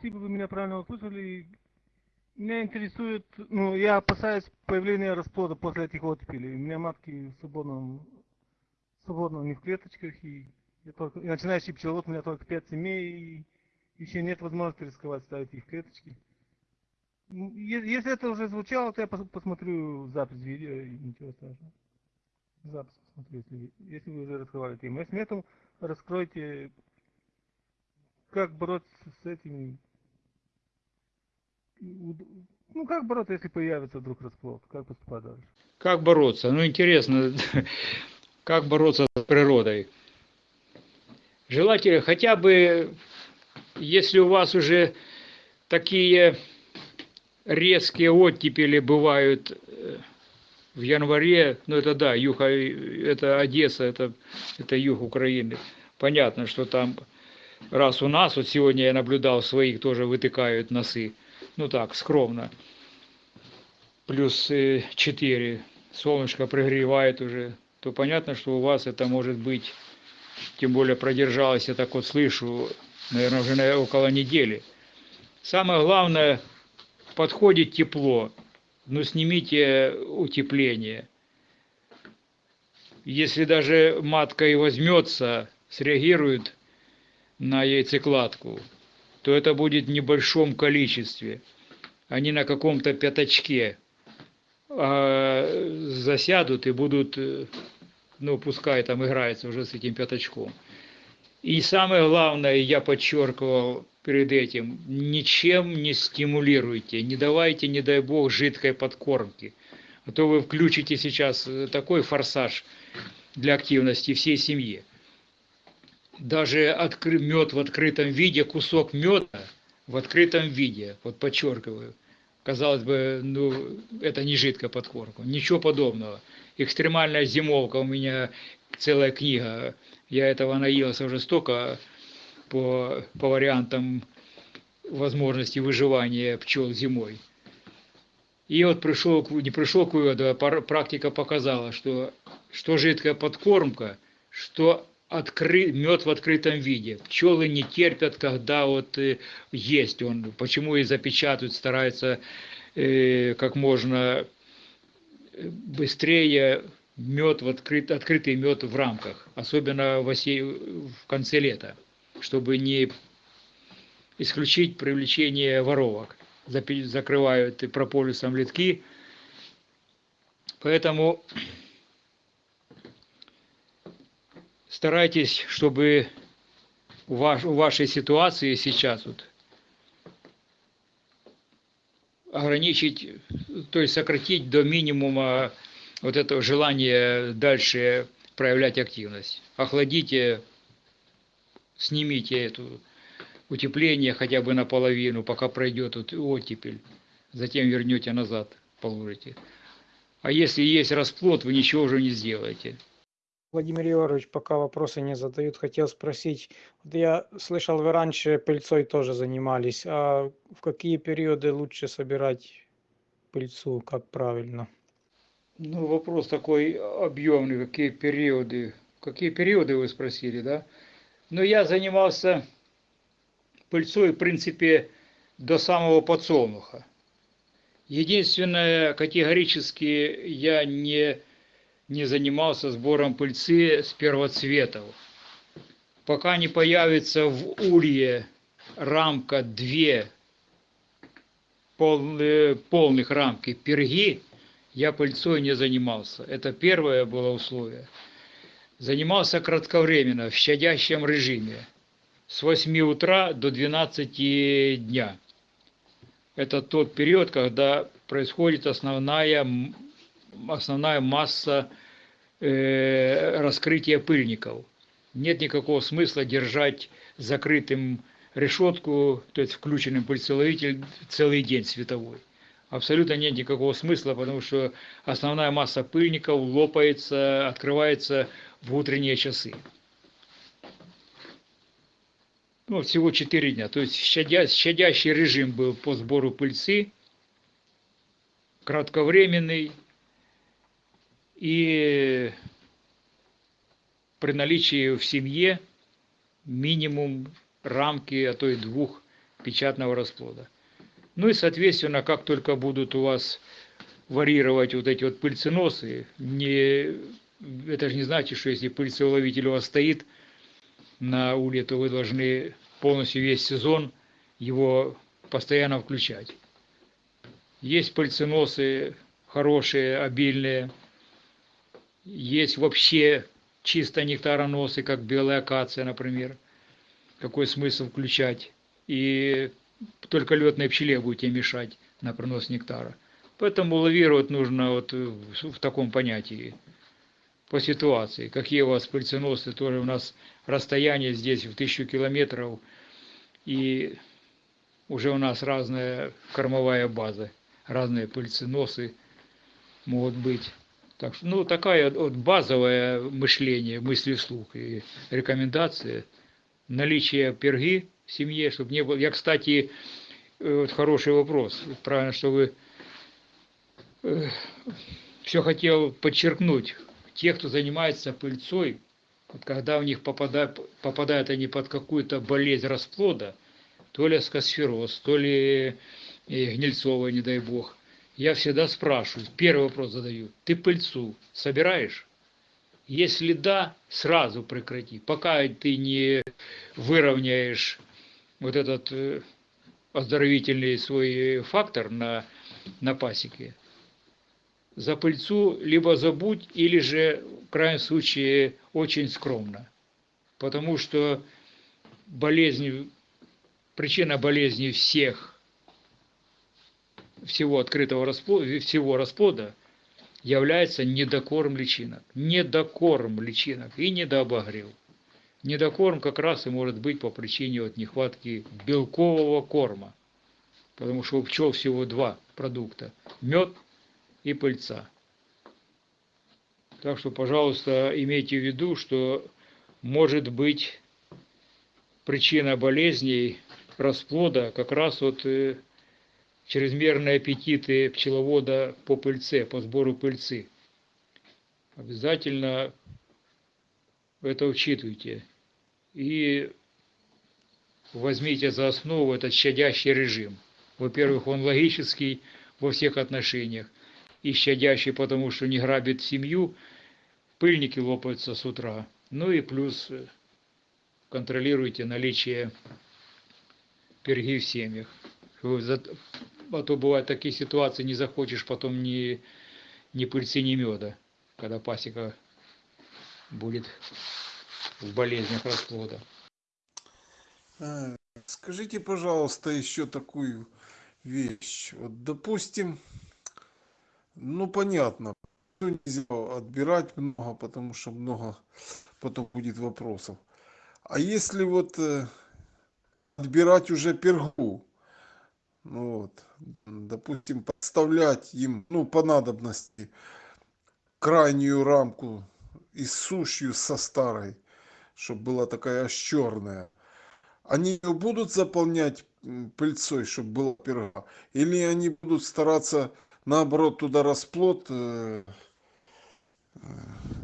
Спасибо, вы меня правильно услышали. Меня интересует, ну, я опасаюсь появления расплода после этих оттепелей. У меня матки в свободном, свободно не в клеточках и я только, и начинающий пчеловод, у меня только 5 семей, и еще нет возможности рисковать ставить их клеточки. Ну, если это уже звучало, то я посмотрю запись видео, и ничего страшного. Запись посмотрю, если, если вы уже раскрывали тему. Если нет, раскройте, как бороться с этими ну, как бороться, если появится вдруг расплод? Как поступать дальше? Как бороться? Ну, интересно, как бороться с природой? желательно хотя бы, если у вас уже такие резкие оттепели бывают э, в январе, ну это да, юг, это Одесса, это, это юг Украины. Понятно, что там, раз у нас, вот сегодня я наблюдал, своих тоже вытыкают носы, ну так, скромно, плюс 4, э, солнышко пригревает уже, то понятно, что у вас это может быть. Тем более продержалась, я так вот слышу, наверное, уже около недели. Самое главное, подходит тепло, но снимите утепление. Если даже матка и возьмется, среагирует на яйцекладку, то это будет в небольшом количестве, а не на каком-то пятачке. А засядут и будут ну, пускай там играется уже с этим пятачком. И самое главное, я подчеркивал перед этим, ничем не стимулируйте, не давайте, не дай бог, жидкой подкормки. А то вы включите сейчас такой форсаж для активности всей семьи. Даже откры... мед в открытом виде, кусок меда в открытом виде, вот подчеркиваю, казалось бы, ну, это не жидкая подкормка, ничего подобного экстремальная зимовка, у меня целая книга. Я этого наелся уже столько по, по вариантам возможности выживания пчел зимой. И вот пришел, не пришел к выводу, а практика показала, что, что жидкая подкормка, что откры, мед в открытом виде. Пчелы не терпят, когда вот э, есть он. Почему и запечатывают, стараются э, как можно быстрее мед в открыт, открытый мед в рамках, особенно в, осе, в конце лета, чтобы не исключить привлечение воровок. Запи- Закрывают и прополисом литки. Поэтому старайтесь, чтобы у, ваш, у вашей ситуации сейчас вот ограничить, то есть сократить до минимума вот это желание дальше проявлять активность. Охладите, снимите эту утепление хотя бы наполовину, пока пройдет вот оттепель. Затем вернете назад, положите. А если есть расплод, вы ничего уже не сделаете. Владимир Егорович, пока вопросы не задают, хотел спросить. Вот я слышал, вы раньше пыльцой тоже занимались. А в какие периоды лучше собирать пыльцу, как правильно? Ну, вопрос такой объемный, какие периоды. Какие периоды вы спросили, да? Но я занимался пыльцой, в принципе, до самого подсолнуха. Единственное, категорически я не, не занимался сбором пыльцы с первоцветов. Пока не появится в улье рамка две полные, полных рамки перги, я пыльцой не занимался. Это первое было условие. Занимался кратковременно, в щадящем режиме, с 8 утра до 12 дня. Это тот период, когда происходит основная, основная масса э, раскрытия пыльников. Нет никакого смысла держать закрытым решетку, то есть включенным пыльцеловитель целый день световой. Абсолютно нет никакого смысла, потому что основная масса пыльников лопается, открывается в утренние часы. Ну, всего 4 дня. То есть щадя, щадящий режим был по сбору пыльцы, кратковременный и при наличии в семье минимум рамки, а то и двух печатного расплода. Ну и, соответственно, как только будут у вас варьировать вот эти вот пыльценосы, не, это же не значит, что если пыльцеуловитель у вас стоит на улье, то вы должны полностью весь сезон его постоянно включать. Есть пыльценосы хорошие, обильные, есть вообще чисто нектароносы, как белая акация, например. Какой смысл включать? И только летной пчеле будете мешать на пронос нектара. Поэтому лавировать нужно вот в таком понятии, по ситуации. Какие у вас пыльценосы, тоже у нас расстояние здесь в тысячу километров, и уже у нас разная кормовая база, разные пыльценосы могут быть. Так что, ну, такая вот базовое мышление, мысли вслух и рекомендация. Наличие перги в семье, чтобы не было... Я, кстати, вот хороший вопрос. Правильно, что вы все хотел подчеркнуть. Те, кто занимается пыльцой, вот когда у них попадают, попадают они под какую-то болезнь расплода, то ли скосфероз, то ли гнильцовая, не дай бог, я всегда спрашиваю, первый вопрос задаю, ты пыльцу собираешь? Если да, сразу прекрати, пока ты не выровняешь вот этот оздоровительный свой фактор на, на пасеке, за пыльцу либо забудь, или же, в крайнем случае, очень скромно. Потому что болезнь, причина болезни всех, всего открытого расплода, всего расплода является недокорм личинок. Недокорм личинок и недообогрев. Недокорм как раз и может быть по причине вот нехватки белкового корма. Потому что у пчел всего два продукта. Мед и пыльца. Так что, пожалуйста, имейте в виду, что может быть причина болезней расплода как раз вот чрезмерные аппетиты пчеловода по пыльце, по сбору пыльцы. Обязательно это учитывайте. И возьмите за основу этот щадящий режим. Во-первых, он логический во всех отношениях и щадящий, потому что не грабит семью, пыльники лопаются с утра. Ну и плюс э, контролируйте наличие перги в семьях. А то бывают такие ситуации, не захочешь потом ни, ни пыльцы, ни меда, когда пасека будет в болезнях расплода. Э, Скажите, пожалуйста, еще такую вещь. Вот, допустим, ну понятно, нельзя отбирать много, потому что много потом будет вопросов. А если вот э, отбирать уже пергу, вот, м, допустим, подставлять им, ну, по надобности, крайнюю рамку и сушью со старой, чтобы была такая аж черная. Они ее будут заполнять пыльцой, чтобы была перга? Или они будут стараться, наоборот, туда расплод э, э,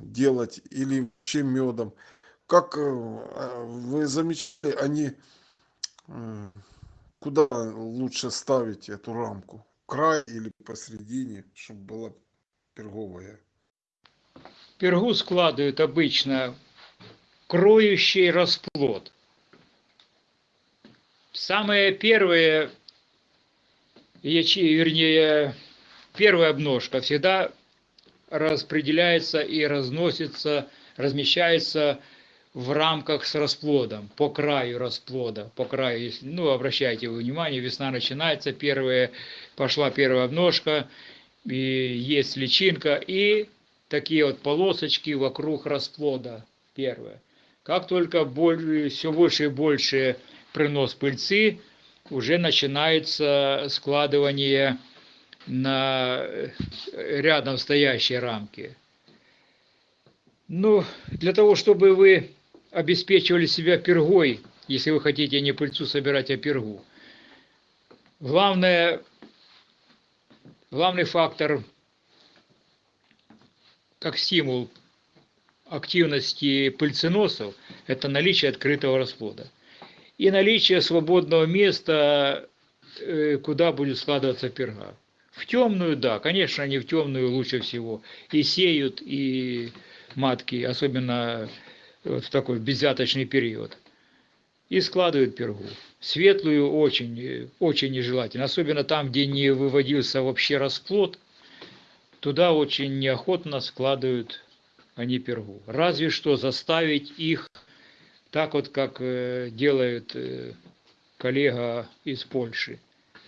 делать или вообще медом? Как э, вы замечали, они э, куда лучше ставить эту рамку? Край или посередине, чтобы была перговая? Пергу складывают обычно кроющий расплод. Самое первое, ячи, вернее, первая обножка всегда распределяется и разносится, размещается в рамках с расплодом, по краю расплода, по краю, ну, обращайте внимание, весна начинается, первая, пошла первая обножка, и есть личинка, и такие вот полосочки вокруг расплода, первое. Как только все больше и больше принос пыльцы, уже начинается складывание на э, рядом стоящей рамки. Ну, для того, чтобы вы обеспечивали себя пергой, если вы хотите не пыльцу собирать, а пергу, главное, главный фактор, как стимул активности пыльценосов, это наличие открытого расплода. И наличие свободного места, э, куда будет складываться перга. В темную, да, конечно, они в темную лучше всего и сеют, и матки, особенно вот в такой безвяточный период. И складывают пергу. Светлую очень, очень нежелательно, особенно там, где не выводился вообще расплод, туда очень неохотно складывают они пергу. Разве что заставить их так вот, как э, делает э, коллега из Польши.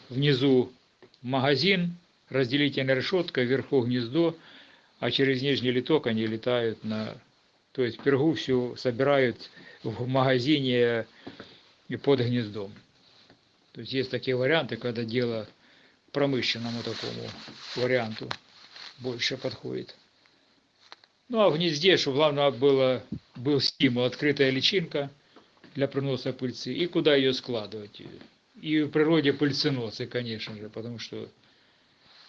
Внизу магазин, разделительная решетка, вверху гнездо, а через нижний литок они летают на... То есть пергу всю собирают в магазине и под гнездом. То есть есть такие варианты, когда дело промышленному такому варианту больше подходит. Ну а в гнезде, чтобы главное было, был стимул, открытая личинка для приноса пыльцы, и куда ее складывать. И в природе пыльценосы, конечно же, потому что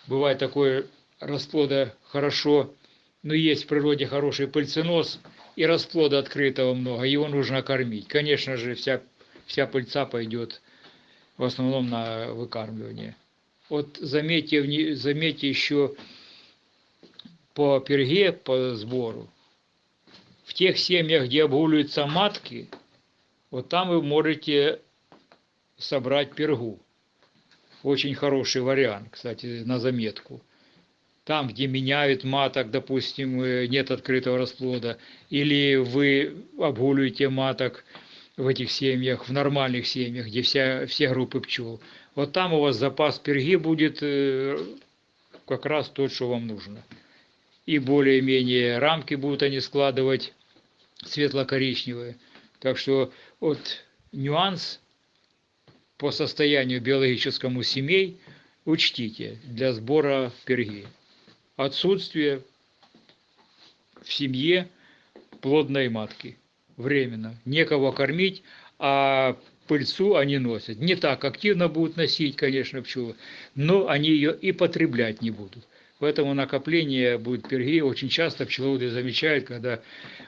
бывает такое расплода хорошо, но есть в природе хороший пыльценос, и расплода открытого много, его нужно кормить. Конечно же, вся, вся пыльца пойдет в основном на выкармливание. Вот заметьте, заметьте еще по перге, по сбору, в тех семьях, где обгуливаются матки, вот там вы можете собрать пергу. Очень хороший вариант, кстати, на заметку. Там, где меняют маток, допустим, э, нет открытого расплода, или вы обгуливаете маток в этих семьях, в нормальных семьях, где вся, все группы пчел, вот там у вас запас перги будет э, как раз тот, что вам нужно. И более-менее рамки будут они складывать светло-коричневые. Так что вот нюанс по состоянию биологическому семей учтите для сбора перги. Отсутствие в семье плодной матки. Временно. Некого кормить, а пыльцу они носят. Не так активно будут носить, конечно, пчелы, но они ее и потреблять не будут. Поэтому накопление будет перги. Очень часто пчеловоды замечают, когда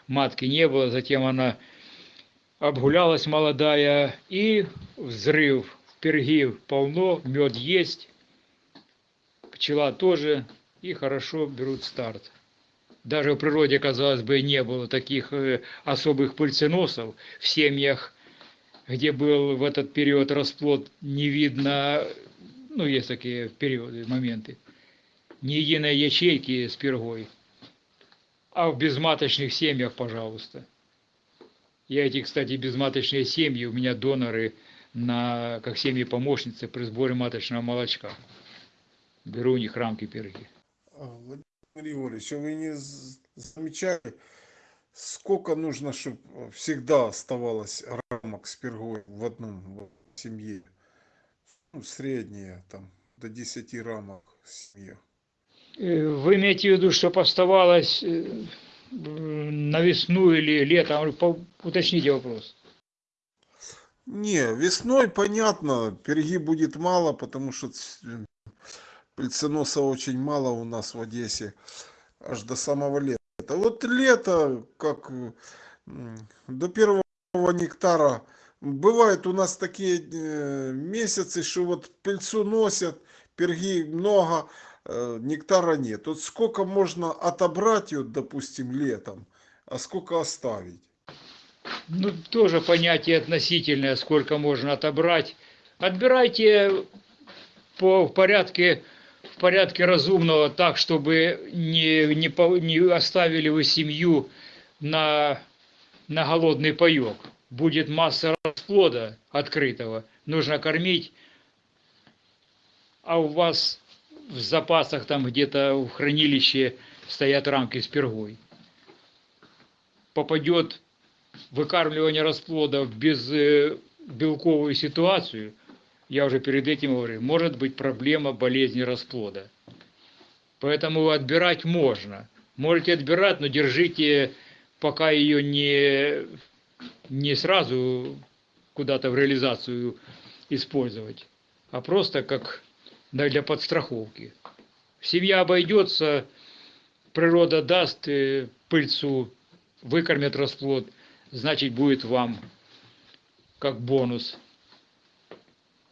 матки не было, затем она обгулялась молодая, и взрыв перги полно, мед есть, пчела тоже, и хорошо берут старт. даже в природе, казалось бы, не было таких э, особых пыльценосов в семьях, где был в этот период расплод, не видно, ну, есть такие периоды, моменты, ни единой ячейки с пергой. А в безматочных семьях, пожалуйста. Я эти, кстати, безматочные семьи, у меня доноры на, как семьи помощницы при сборе маточного молочка. Беру у них рамки перги. Владимир Григорьевич, а вы не замечали, сколько нужно, чтобы всегда оставалось рамок с пергой в одном вот семье? Ну, среднее, там, до 10 рамок в семье. Э, Вы имеете в виду, чтобы оставалось э, на весну или летом? Уточните вопрос. Не, весной, понятно, перги будет мало, потому что пыльценоса очень мало у нас в Одессе, аж до самого лета. Вот лето, как до первого нектара, бывают у нас такие э, месяцы, что вот пыльцу носят, перги много, э, нектара нет. Вот сколько можно отобрать, вот, допустим, летом, а сколько оставить? Ну, тоже понятие относительное, сколько можно отобрать. Отбирайте по в порядке, порядке разумного, так, чтобы не, не, по- не оставили вы семью на, на голодный паек. Будет масса расплода открытого, нужно кормить, а у вас в запасах там где-то в хранилище стоят рамки с пергой. Попадет выкармливание расплода в безбелковую ситуацию, я уже перед этим говорил, может быть проблема болезни расплода. Поэтому отбирать можно. Можете отбирать, но держите, пока ее не, не сразу куда-то в реализацию использовать, а просто как для подстраховки. Семья обойдется, природа даст э, пыльцу, выкормят расплод, значит будет вам как бонус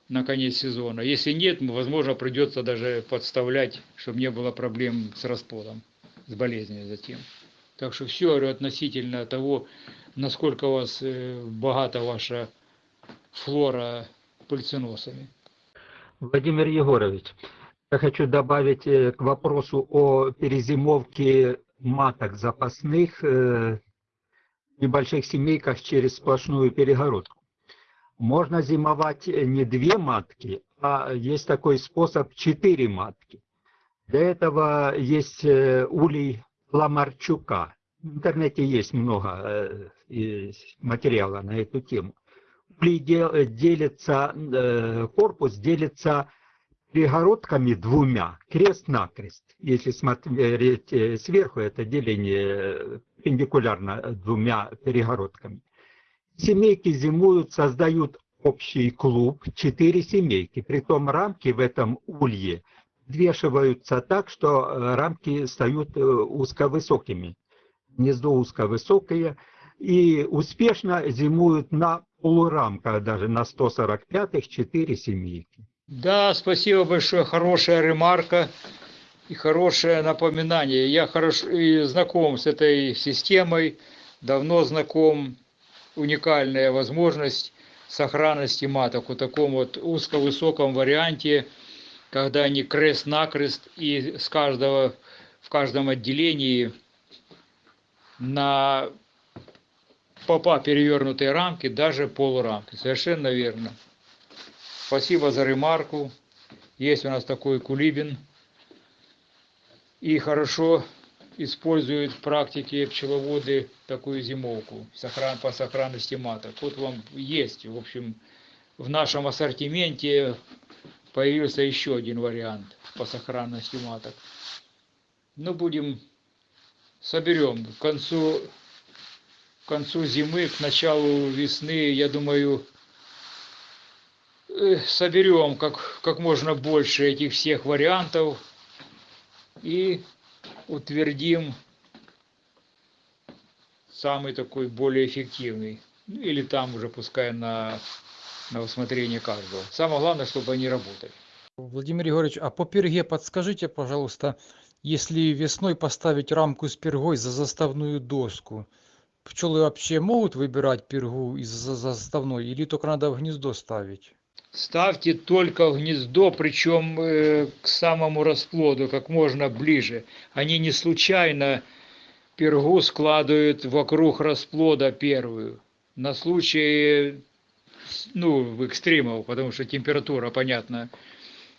на конец сезона. Если нет, возможно, придется даже подставлять, чтобы не было проблем с расплодом, с болезнью затем. Так что все говорю относительно того, насколько у вас э, богата ваша флора пыльценосами. Владимир Егорович, я хочу добавить э, к вопросу о перезимовке маток запасных э, в небольших семейках через сплошную перегородку. Можно зимовать э, не две матки, а есть такой способ четыре матки. Для этого есть э, улей Ламарчука. В интернете есть много э, материала на эту тему. Улей дел- делится, корпус делится перегородками двумя, крест-накрест. Если смотреть сверху, это деление перпендикулярно двумя перегородками. Семейки зимуют, создают общий клуб, четыре семейки. Притом рамки в этом улье вешиваются так, что э, рамки стают э, узковысокими. Гнездо узковысокое. И успешно зимуют на полурамках, даже на 145-х, 4 семейки. Да, спасибо большое, хорошая ремарка и хорошее напоминание. Я хорошо знаком с этой системой, давно знаком, уникальная возможность сохранности маток в таком вот узко-высоком варианте, когда они крест-накрест и с каждого, в каждом отделении на попа перевернутые рамки, даже полурамки. Совершенно верно. Спасибо за ремарку. Есть у нас такой Кулибин. И хорошо используют в практике пчеловоды такую зимовку по сохранности маток. Вот вам есть, в общем, в нашем ассортименте появился еще один вариант по сохранности маток. Ну, будем, соберем к концу, к концу зимы, к началу весны, я думаю, э, соберем как, как можно больше этих всех вариантов и утвердим самый такой более эффективный. Ну, или там уже пускай на, на усмотрение каждого. Самое главное, чтобы они работали. Владимир Егорович, а по перге подскажите, пожалуйста, если весной поставить рамку с пергой за заставную доску, пчелы вообще могут выбирать пергу из за заставной или только надо в гнездо ставить? Ставьте только в гнездо, причем э, к самому расплоду, как можно ближе. Они не случайно пергу складывают вокруг расплода первую. На случай, ну, экстримов, потому что температура, понятно,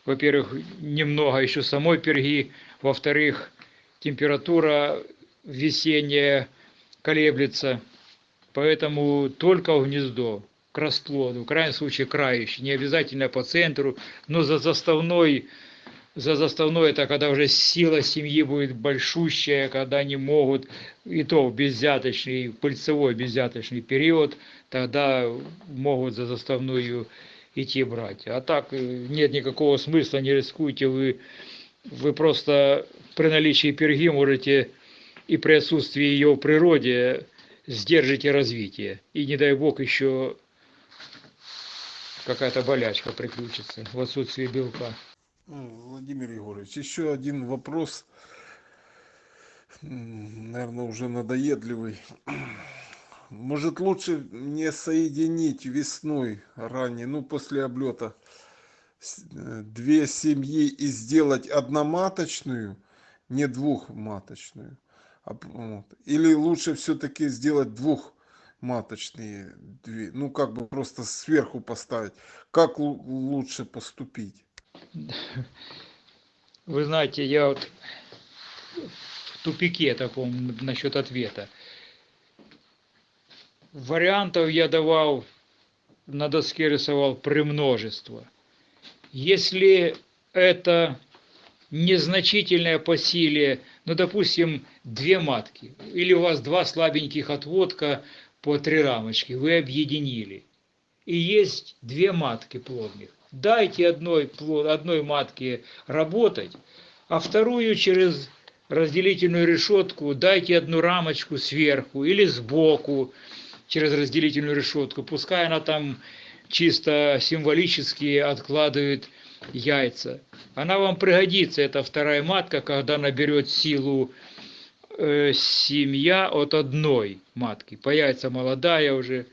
во-первых, немного еще самой перги, во-вторых, температура весенняя колеблется, поэтому только в гнездо к расплоду, в крайнем случае крающий, не обязательно по центру, но за заставной, за заставной это когда уже сила семьи будет большущая, когда они могут, и то в беззяточный, пыльцевой беззяточный период, тогда могут за заставную идти брать. А так нет никакого смысла, не рискуйте, вы, вы просто при наличии перги можете и при отсутствии ее в природе сдержите развитие. И не дай бог еще какая-то болячка приключится в отсутствии белка. Владимир Егорович, еще один вопрос, наверное, уже надоедливый. Может лучше не соединить весной ранее, ну после облета, две семьи и сделать одноматочную, не двухматочную? Вот. Или лучше все-таки сделать двух маточные две, ну как бы просто сверху поставить. Как лучше поступить? Вы знаете, я вот в тупике таком насчет ответа. Вариантов я давал, на доске рисовал премножество. Если это незначительное по силе, ну, допустим, две матки, или у вас два слабеньких отводка, по три рамочки вы объединили. И есть две матки плодных. Дайте одной, плод, одной матке работать, а вторую через разделительную решетку дайте одну рамочку сверху или сбоку через разделительную решетку. Пускай она там чисто символически откладывает яйца. Она вам пригодится, эта вторая матка, когда наберет силу э, семья от одной матки, появится молодая уже,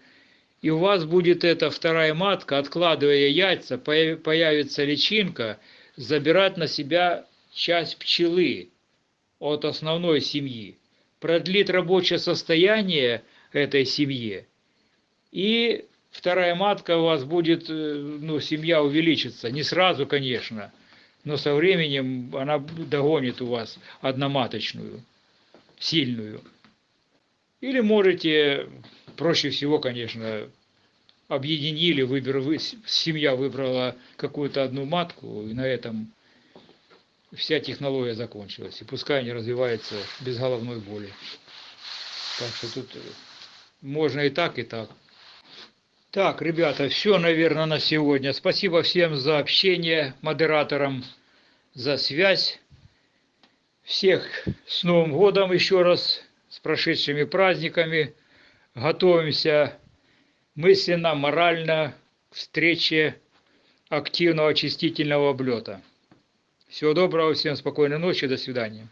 и у вас будет эта вторая матка, откладывая яйца, появится личинка, забирать на себя часть пчелы от основной семьи, продлит рабочее состояние этой семьи, и вторая матка у вас будет, э, ну, семья увеличится, не сразу, конечно, но со временем она догонит у вас одноматочную сильную. Или можете, проще всего, конечно, объединили, выбор, вы, семья выбрала какую-то одну матку, и на этом вся технология закончилась. И пускай они развиваются без головной боли. Так что тут можно и так, и так. Так, ребята, все, наверное, на сегодня. Спасибо всем за общение, модераторам, за связь. Всех с Новым годом еще раз, с прошедшими праздниками. Готовимся мысленно, морально к встрече активного очистительного облета. Всего доброго, всем спокойной ночи, до свидания.